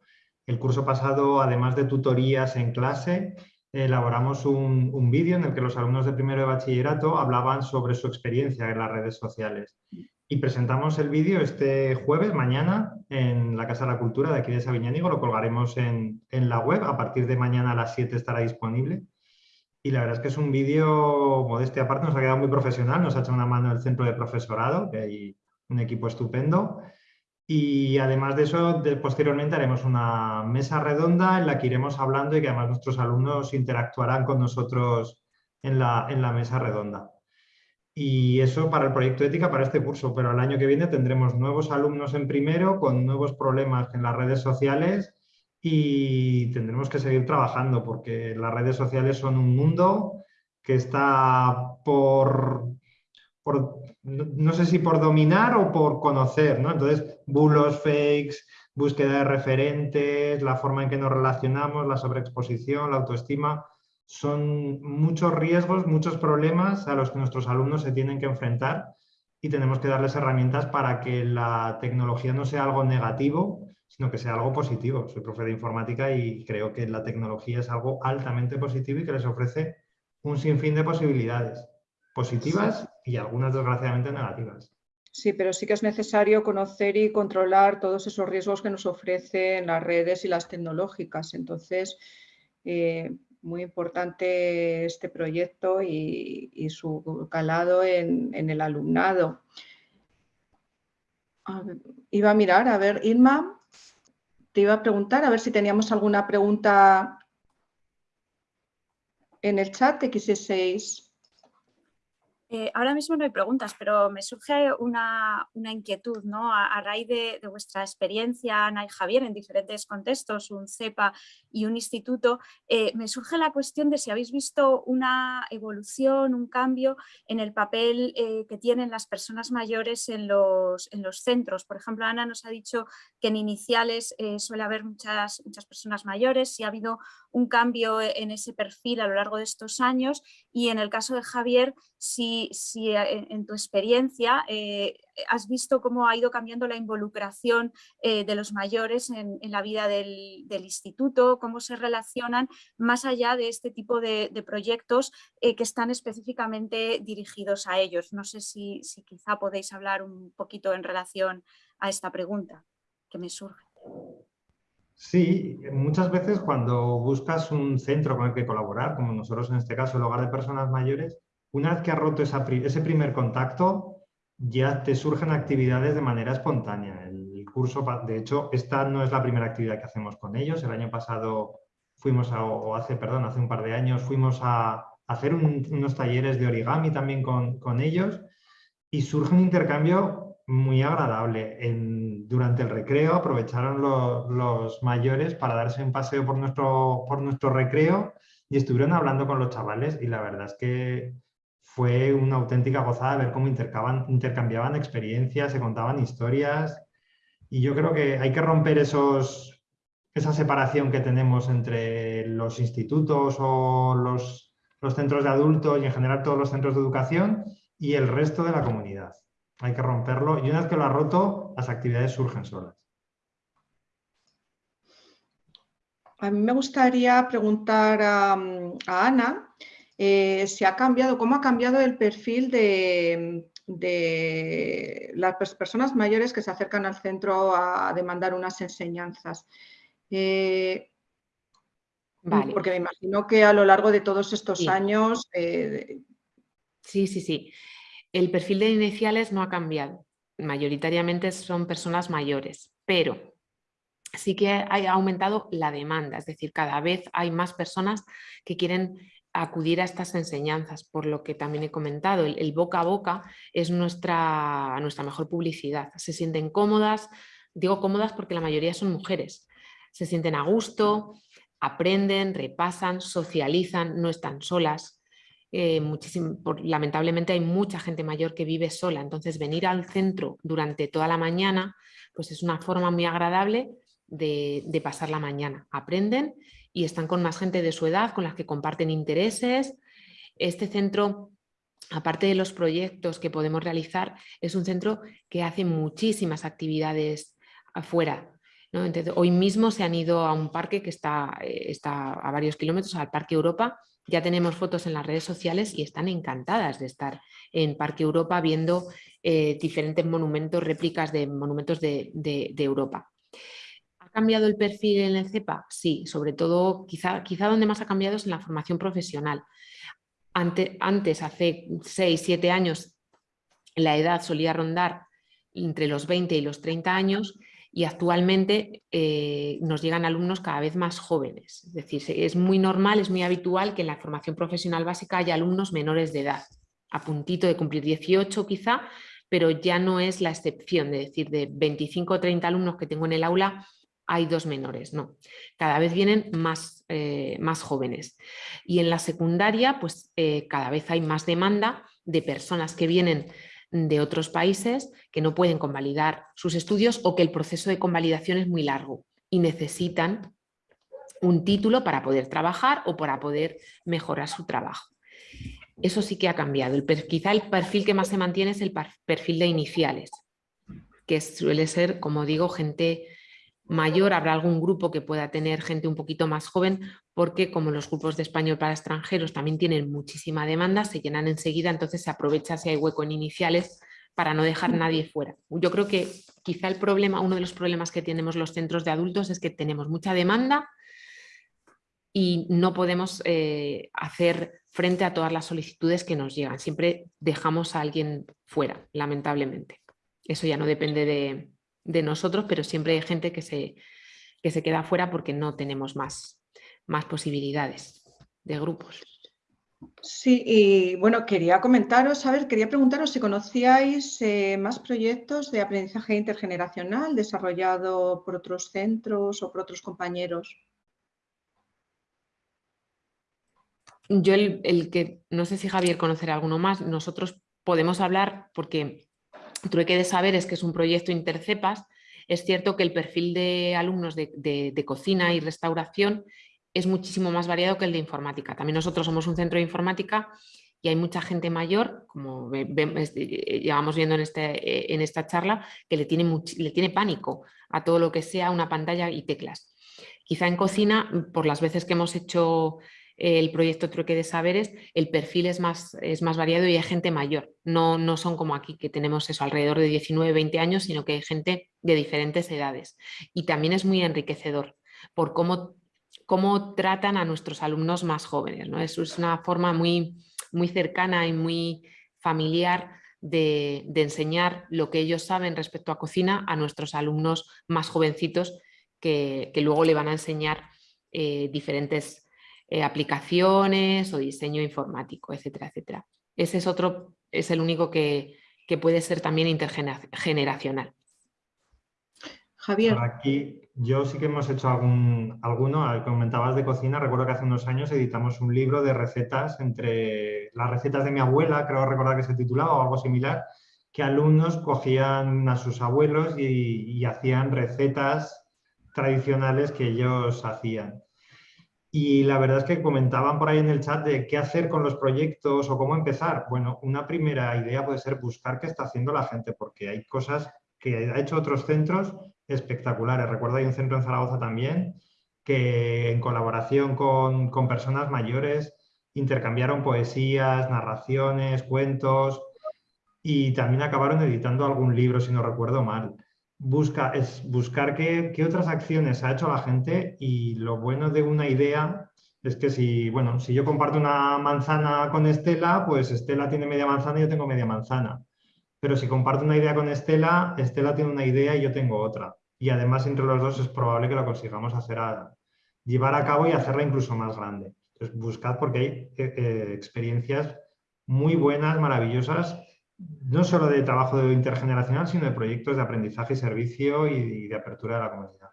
El curso pasado, además de tutorías en clase, elaboramos un, un vídeo en el que los alumnos de primero de bachillerato hablaban sobre su experiencia en las redes sociales. Y presentamos el vídeo este jueves, mañana, en la Casa de la Cultura de aquí de Sabiñánigo. Lo colgaremos en, en, la web. A partir de mañana a las 7 estará disponible. Y la verdad es que es un vídeo, modestia aparte, nos ha quedado muy profesional. Nos ha hecho una mano el centro de profesorado, que hay un equipo estupendo. Y además de eso, posteriormente haremos una mesa redonda en la que iremos hablando y que además nuestros alumnos interactuarán con nosotros en la, en la mesa redonda. Y eso para el proyecto ética, para este curso, pero el año que viene tendremos nuevos alumnos en primero con nuevos problemas en las redes sociales y tendremos que seguir trabajando porque las redes sociales son un mundo que está por, por no sé si por dominar o por conocer, ¿no? Entonces, bulos, fakes, búsqueda de referentes, la forma en que nos relacionamos, la sobreexposición, la autoestima, son muchos riesgos, muchos problemas a los que nuestros alumnos se tienen que enfrentar y tenemos que darles herramientas para que la tecnología no sea algo negativo, sino que sea algo positivo. Soy profe de informática y creo que la tecnología es algo altamente positivo y que les ofrece un sinfín de posibilidades positivas y algunas desgraciadamente negativas. Sí, pero sí que es necesario conocer y controlar todos esos riesgos que nos ofrecen las redes y las tecnológicas. Entonces, eh, muy importante este proyecto y, su calado en, el alumnado. iba a mirar, a ver, Irma, te iba a preguntar, a ver si teníamos alguna pregunta en el chat de X6. Eh, ahora mismo no hay preguntas, pero me surge una, inquietud ¿no? a, raíz de, vuestra experiencia, Ana y Javier, en diferentes contextos, un CEPA y un instituto. Eh, me surge la cuestión de si habéis visto una evolución, un cambio en el papel eh, que tienen las personas mayores en los, en los, centros. Por ejemplo, Ana nos ha dicho que en iniciales suele haber muchas, muchas personas mayores, si ha habido un cambio en ese perfil a lo largo de estos años y en el caso de Javier, si, eh, en, tu experiencia eh, has visto cómo ha ido cambiando la involucración eh, de los mayores en, la vida del, instituto, cómo se relacionan más allá de este tipo de, proyectos que están específicamente dirigidos a ellos. No sé si, si quizá podéis hablar un poquito en relación a esta pregunta que me surge. Sí, muchas veces cuando buscas un centro con el que colaborar, como nosotros en este caso el hogar de personas mayores, una vez que has roto ese primer contacto, ya te surgen actividades de manera espontánea. El curso, de hecho, esta no es la primera actividad que hacemos con ellos. El año pasado fuimos, a, o hace, perdón, hace un par de años, fuimos a hacer unos talleres de origami también con, ellos y surge un intercambio muy agradable. durante el recreo aprovecharon los mayores para darse un paseo por nuestro, por nuestro recreo y estuvieron hablando con los chavales y la verdad es que fue una auténtica gozada ver cómo intercambiaban experiencias, se contaban historias y yo creo que hay que romper esos, esa separación que tenemos entre los institutos o los, los centros de adultos y en general todos los centros de educación y el resto de la comunidad. Hay que romperlo y una vez que lo ha roto, las actividades surgen solas. A mí me gustaría preguntar a, a Ana eh, se ha cambiado, cómo ha cambiado el perfil de, las personas mayores que se acercan al centro a demandar unas enseñanzas. Eh, porque me imagino que a lo largo de todos estos años... Eh, sí, sí, sí. El perfil de iniciales no ha cambiado. Mayoritariamente son personas mayores, pero sí que ha aumentado la demanda, es decir, cada vez hay más personas que quieren acudir a estas enseñanzas, por lo que también he comentado, el, boca a boca es nuestra, nuestra mejor publicidad. Se sienten cómodas, digo cómodas porque la mayoría son mujeres, se sienten a gusto, aprenden, repasan, socializan, no están solas. Eh, lamentablemente hay mucha gente mayor que vive sola, entonces venir al centro durante toda la mañana pues es una forma muy agradable de, de pasar la mañana. Aprenden y están con más gente de su edad, con las que comparten intereses. Este centro, aparte de los proyectos que podemos realizar, es un centro que hace muchísimas actividades afuera. hoy mismo se han ido a un parque que está, eh, está a varios kilómetros, al Parque Europa, ya tenemos fotos en las redes sociales y están encantadas de estar en Parque Europa viendo eh, diferentes monumentos, réplicas de monumentos de Europa cambiado el perfil en el CEPA? Sí, sobre todo quizá, quizá donde más ha cambiado es en la formación profesional. antes, hace 6, 7 años, la edad solía rondar entre los 20 y los 30 años y actualmente eh, nos llegan alumnos cada vez más jóvenes. Es decir, es muy normal, es muy habitual que en la formación profesional básica haya alumnos menores de edad, a puntito de cumplir 18 quizá, pero ya no es la excepción, de decir, de 25 o 30 alumnos que tengo en el aula, hay dos menores, no. Cada vez vienen más, eh, más jóvenes. Y en la secundaria, pues eh, cada vez hay más demanda de personas que vienen de otros países que no pueden convalidar sus estudios o que el proceso de convalidación es muy largo y necesitan un título para poder trabajar o para poder mejorar su trabajo. Eso sí que ha cambiado. El, quizá el perfil que más se mantiene es el perfil de iniciales, que suele ser, como digo, gente mayor, habrá algún grupo que pueda tener gente un poquito más joven, porque como los grupos de español para extranjeros también tienen muchísima demanda, se llenan enseguida, entonces se aprovecha si hay hueco en iniciales para no dejar nadie fuera. Yo creo que quizá el problema, uno de los problemas que tenemos los centros de adultos es que tenemos mucha demanda y no podemos eh, hacer frente a todas las solicitudes que nos llegan. Siempre dejamos a alguien fuera, lamentablemente. Eso ya no depende de, de nosotros, pero siempre hay gente que se, que se queda fuera porque no tenemos más, más posibilidades de grupos. Sí, y bueno, quería comentaros, a ver, quería preguntaros si conocíais eh, más proyectos de aprendizaje intergeneracional desarrollado por otros centros o por otros compañeros. Yo el, el que, no sé si Javier conocerá alguno más, nosotros podemos hablar porque Trueque de Saberes, que es un proyecto intercepas, es cierto que el perfil de alumnos de, cocina y restauración es muchísimo más variado que el de informática. También nosotros somos un centro de informática y hay mucha gente mayor, como llevamos viendo en, este, en esta charla, que le tiene, le tiene pánico a todo lo que sea una pantalla y teclas. Quizá en cocina, por las veces que hemos hecho el proyecto Trueque de Saberes, el perfil es más, es más variado y hay gente mayor. No, no son como aquí que tenemos eso alrededor de 19, 20 años, sino que hay gente de diferentes edades. Y también es muy enriquecedor por cómo, cómo tratan a nuestros alumnos más jóvenes. ¿no? Es una forma muy, muy cercana y muy familiar de, enseñar lo que ellos saben respecto a cocina a nuestros alumnos más jovencitos que, luego le van a enseñar eh, diferentes eh, aplicaciones o diseño informático, etcétera, etcétera. Ese es otro, es el único que, puede ser también intergeneracional. Javier. aquí yo sí que hemos hecho algún, alguno, comentabas de cocina, recuerdo que hace unos años editamos un libro de recetas entre las recetas de mi abuela, creo recordar que se titulaba o algo similar, que alumnos cogían a sus abuelos y hacían recetas tradicionales que ellos hacían. Y la verdad es que comentaban por ahí en el chat de qué hacer con los proyectos o cómo empezar. Bueno, una primera idea puede ser buscar qué está haciendo la gente, porque hay cosas que ha hecho otros centros espectaculares. Recuerdo hay un centro en Zaragoza también que en colaboración con, con personas mayores intercambiaron poesías, narraciones, cuentos y también acabaron editando algún libro, si no recuerdo mal busca, es buscar qué, otras acciones ha hecho la gente y lo bueno de una idea es que si, bueno, si yo comparto una manzana con Estela, pues Estela tiene media manzana y yo tengo media manzana. Pero si comparto una idea con Estela, Estela tiene una idea y yo tengo otra. y además entre los dos es probable que lo consigamos hacer llevar a cabo y hacerla incluso más grande. Entonces buscad porque hay eh, eh, experiencias muy buenas, maravillosas, no solo de trabajo intergeneracional, sino de proyectos de aprendizaje y servicio y, de apertura de la comunidad.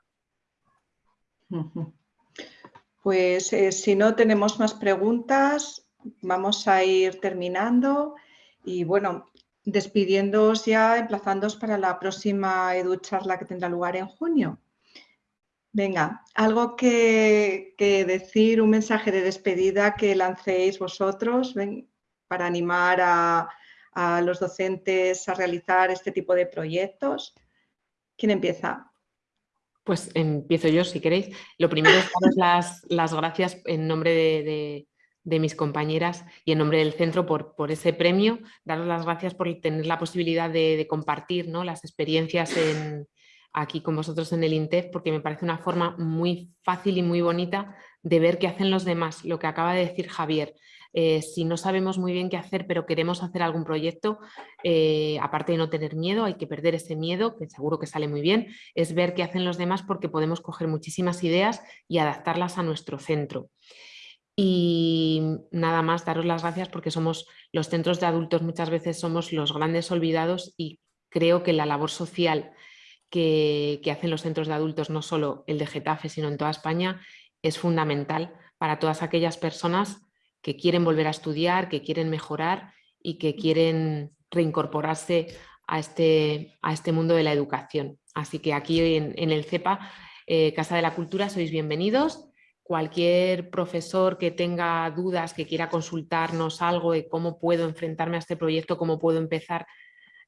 Pues eh, si no tenemos más preguntas, vamos a ir terminando y bueno, despidiéndoos ya, emplazándoos para la próxima EduCharla que tendrá lugar en junio. Venga, algo que, decir, un mensaje de despedida que lancéis vosotros para animar a, los docentes a realizar este tipo de proyectos. ¿Quién empieza? Pues empiezo yo, si queréis. Lo primero es daros las, gracias en nombre de, mis compañeras y en nombre del centro por, por, ese premio. Daros las gracias por tener la posibilidad de, compartir ¿no? las experiencias en, aquí con vosotros en el INTEF porque me parece una forma muy fácil y muy bonita de ver qué hacen los demás, lo que acaba de decir Javier. Eh, si no sabemos muy bien qué hacer, pero queremos hacer algún proyecto, eh, aparte de no tener miedo, hay que perder ese miedo, que seguro que sale muy bien, es ver qué hacen los demás porque podemos coger muchísimas ideas y adaptarlas a nuestro centro. Y nada más, daros las gracias porque somos los centros de adultos, muchas veces somos los grandes olvidados y creo que la labor social que, hacen los centros de adultos, no solo el de Getafe, sino en toda España, es fundamental para todas aquellas personas que quieren volver a estudiar, que quieren mejorar y que quieren reincorporarse a este, a este mundo de la educación. Así que aquí en, el CEPA, eh, Casa de la Cultura, sois bienvenidos. Cualquier profesor que tenga dudas, que quiera consultarnos algo de cómo puedo enfrentarme a este proyecto, cómo puedo empezar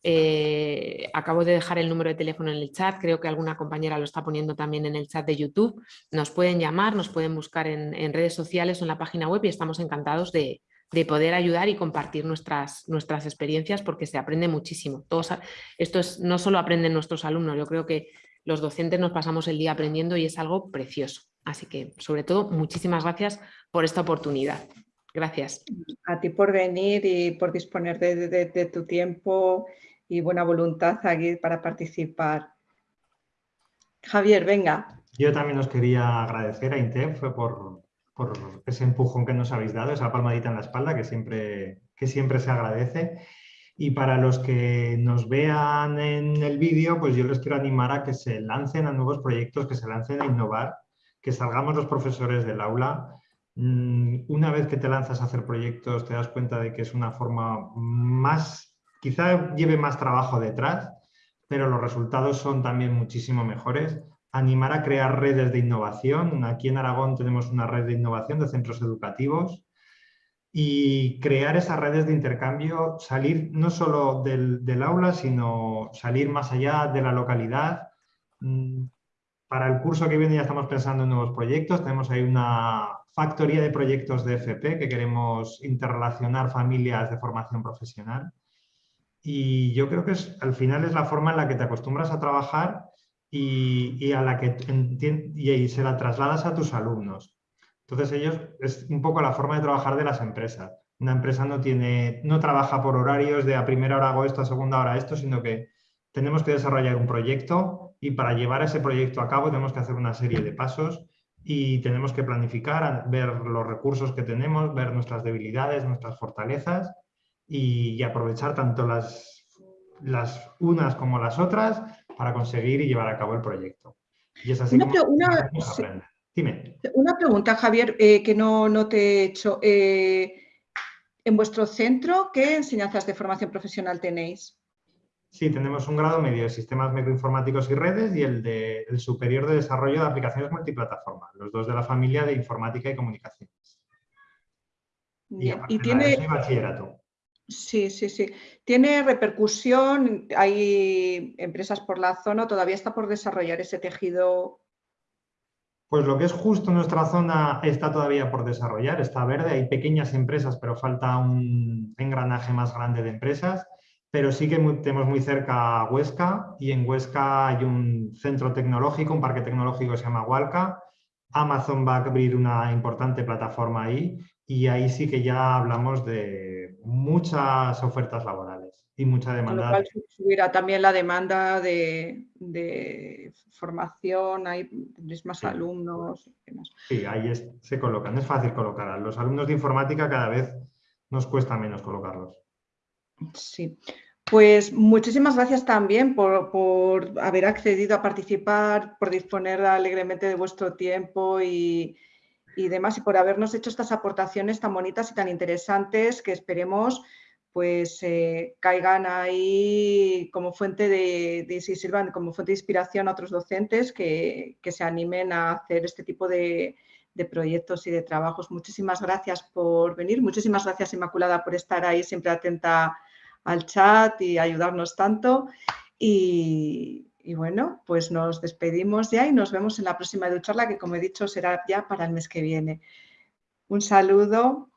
eh, acabo de dejar el número de teléfono en el chat, creo que alguna compañera lo está poniendo también en el chat de YouTube. Nos pueden llamar, nos pueden buscar en, redes sociales o en la página web y estamos encantados de, poder ayudar y compartir nuestras, experiencias porque se aprende muchísimo. Todos, esto es, no solo aprenden nuestros alumnos, yo creo que los docentes nos pasamos el día aprendiendo y es algo precioso. Así que, sobre todo, muchísimas gracias por esta oportunidad. Gracias. A ti por venir y por disponer de tu tiempo y buena voluntad aquí para participar. Javier, venga. Yo también os quería agradecer a INTEF por, por ese empujón que nos habéis dado, esa palmadita en la espalda que siempre, que siempre se agradece. Y para los que nos vean en el vídeo, pues yo les quiero animar a que se lancen a nuevos proyectos, que se lancen a innovar, que salgamos los profesores del aula. Mm, una vez que te lanzas a hacer proyectos, te das cuenta de que es una forma más Quizá lleve más trabajo detrás, pero los resultados son también muchísimo mejores. Animar a crear redes de innovación. Aquí en Aragón tenemos una red de innovación de centros educativos y crear esas redes de intercambio, salir no solo del, aula, sino salir más allá de la localidad. Mm, para el curso que viene ya estamos pensando en nuevos proyectos. Tenemos ahí una factoría de proyectos de FP que queremos interrelacionar familias de formación profesional. Y yo creo que es, al final es la forma en la que te acostumbras a trabajar y, a la que y se la trasladas a tus alumnos. Entonces ellos, es un poco la forma de trabajar de las empresas. Una empresa no, tiene, no trabaja por horarios de a primera hora hago esto, a segunda hora esto, sino que tenemos que desarrollar un proyecto y para llevar ese proyecto a cabo tenemos que hacer una serie de pasos y tenemos que planificar, ver los recursos que tenemos, ver nuestras debilidades, nuestras fortalezas y, aprovechar tanto las, las unas como las otras para conseguir y llevar a cabo el proyecto. Y es así una, una, Dime. una pregunta, Javier, eh, que no, no, te he hecho. Eh, en vuestro centro, ¿qué enseñanzas de formación profesional tenéis? Sí, tenemos un grado medio de sistemas microinformáticos y redes y el, de, el superior de desarrollo de aplicaciones multiplataforma, los dos de la familia de informática y comunicaciones. Y, y tiene... bachillerato. Sí, sí, sí. ¿Tiene repercusión? ¿Hay empresas por la zona? ¿Todavía está por desarrollar ese tejido? Pues lo que es justo nuestra zona está todavía por desarrollar, está verde, hay pequeñas empresas, pero falta un engranaje más grande de empresas, pero sí que tenemos muy cerca a Huesca y en Huesca hay un centro tecnológico, un parque tecnológico que se llama Hualca, Amazon va a abrir una importante plataforma ahí y ahí sí que ya hablamos de muchas ofertas laborales y mucha demanda. Con lo cual subirá también la demanda de, formación, hay más alumnos. Sí, ahí se colocan, es fácil colocar. los alumnos de informática cada vez nos cuesta menos colocarlos. Sí, pues muchísimas gracias también por, haber accedido a participar, por disponer alegremente de vuestro tiempo y, demás, y por habernos hecho estas aportaciones tan bonitas y tan interesantes que esperemos pues eh, caigan ahí como fuente de, si sirvan como fuente de inspiración a otros docentes que, se animen a hacer este tipo de, de, proyectos y de trabajos. Muchísimas gracias por venir, muchísimas gracias Inmaculada por estar ahí siempre atenta al chat y ayudarnos tanto. Y, bueno, pues nos despedimos ya y nos vemos en la próxima educharla que como he dicho será ya para el mes que viene. Un saludo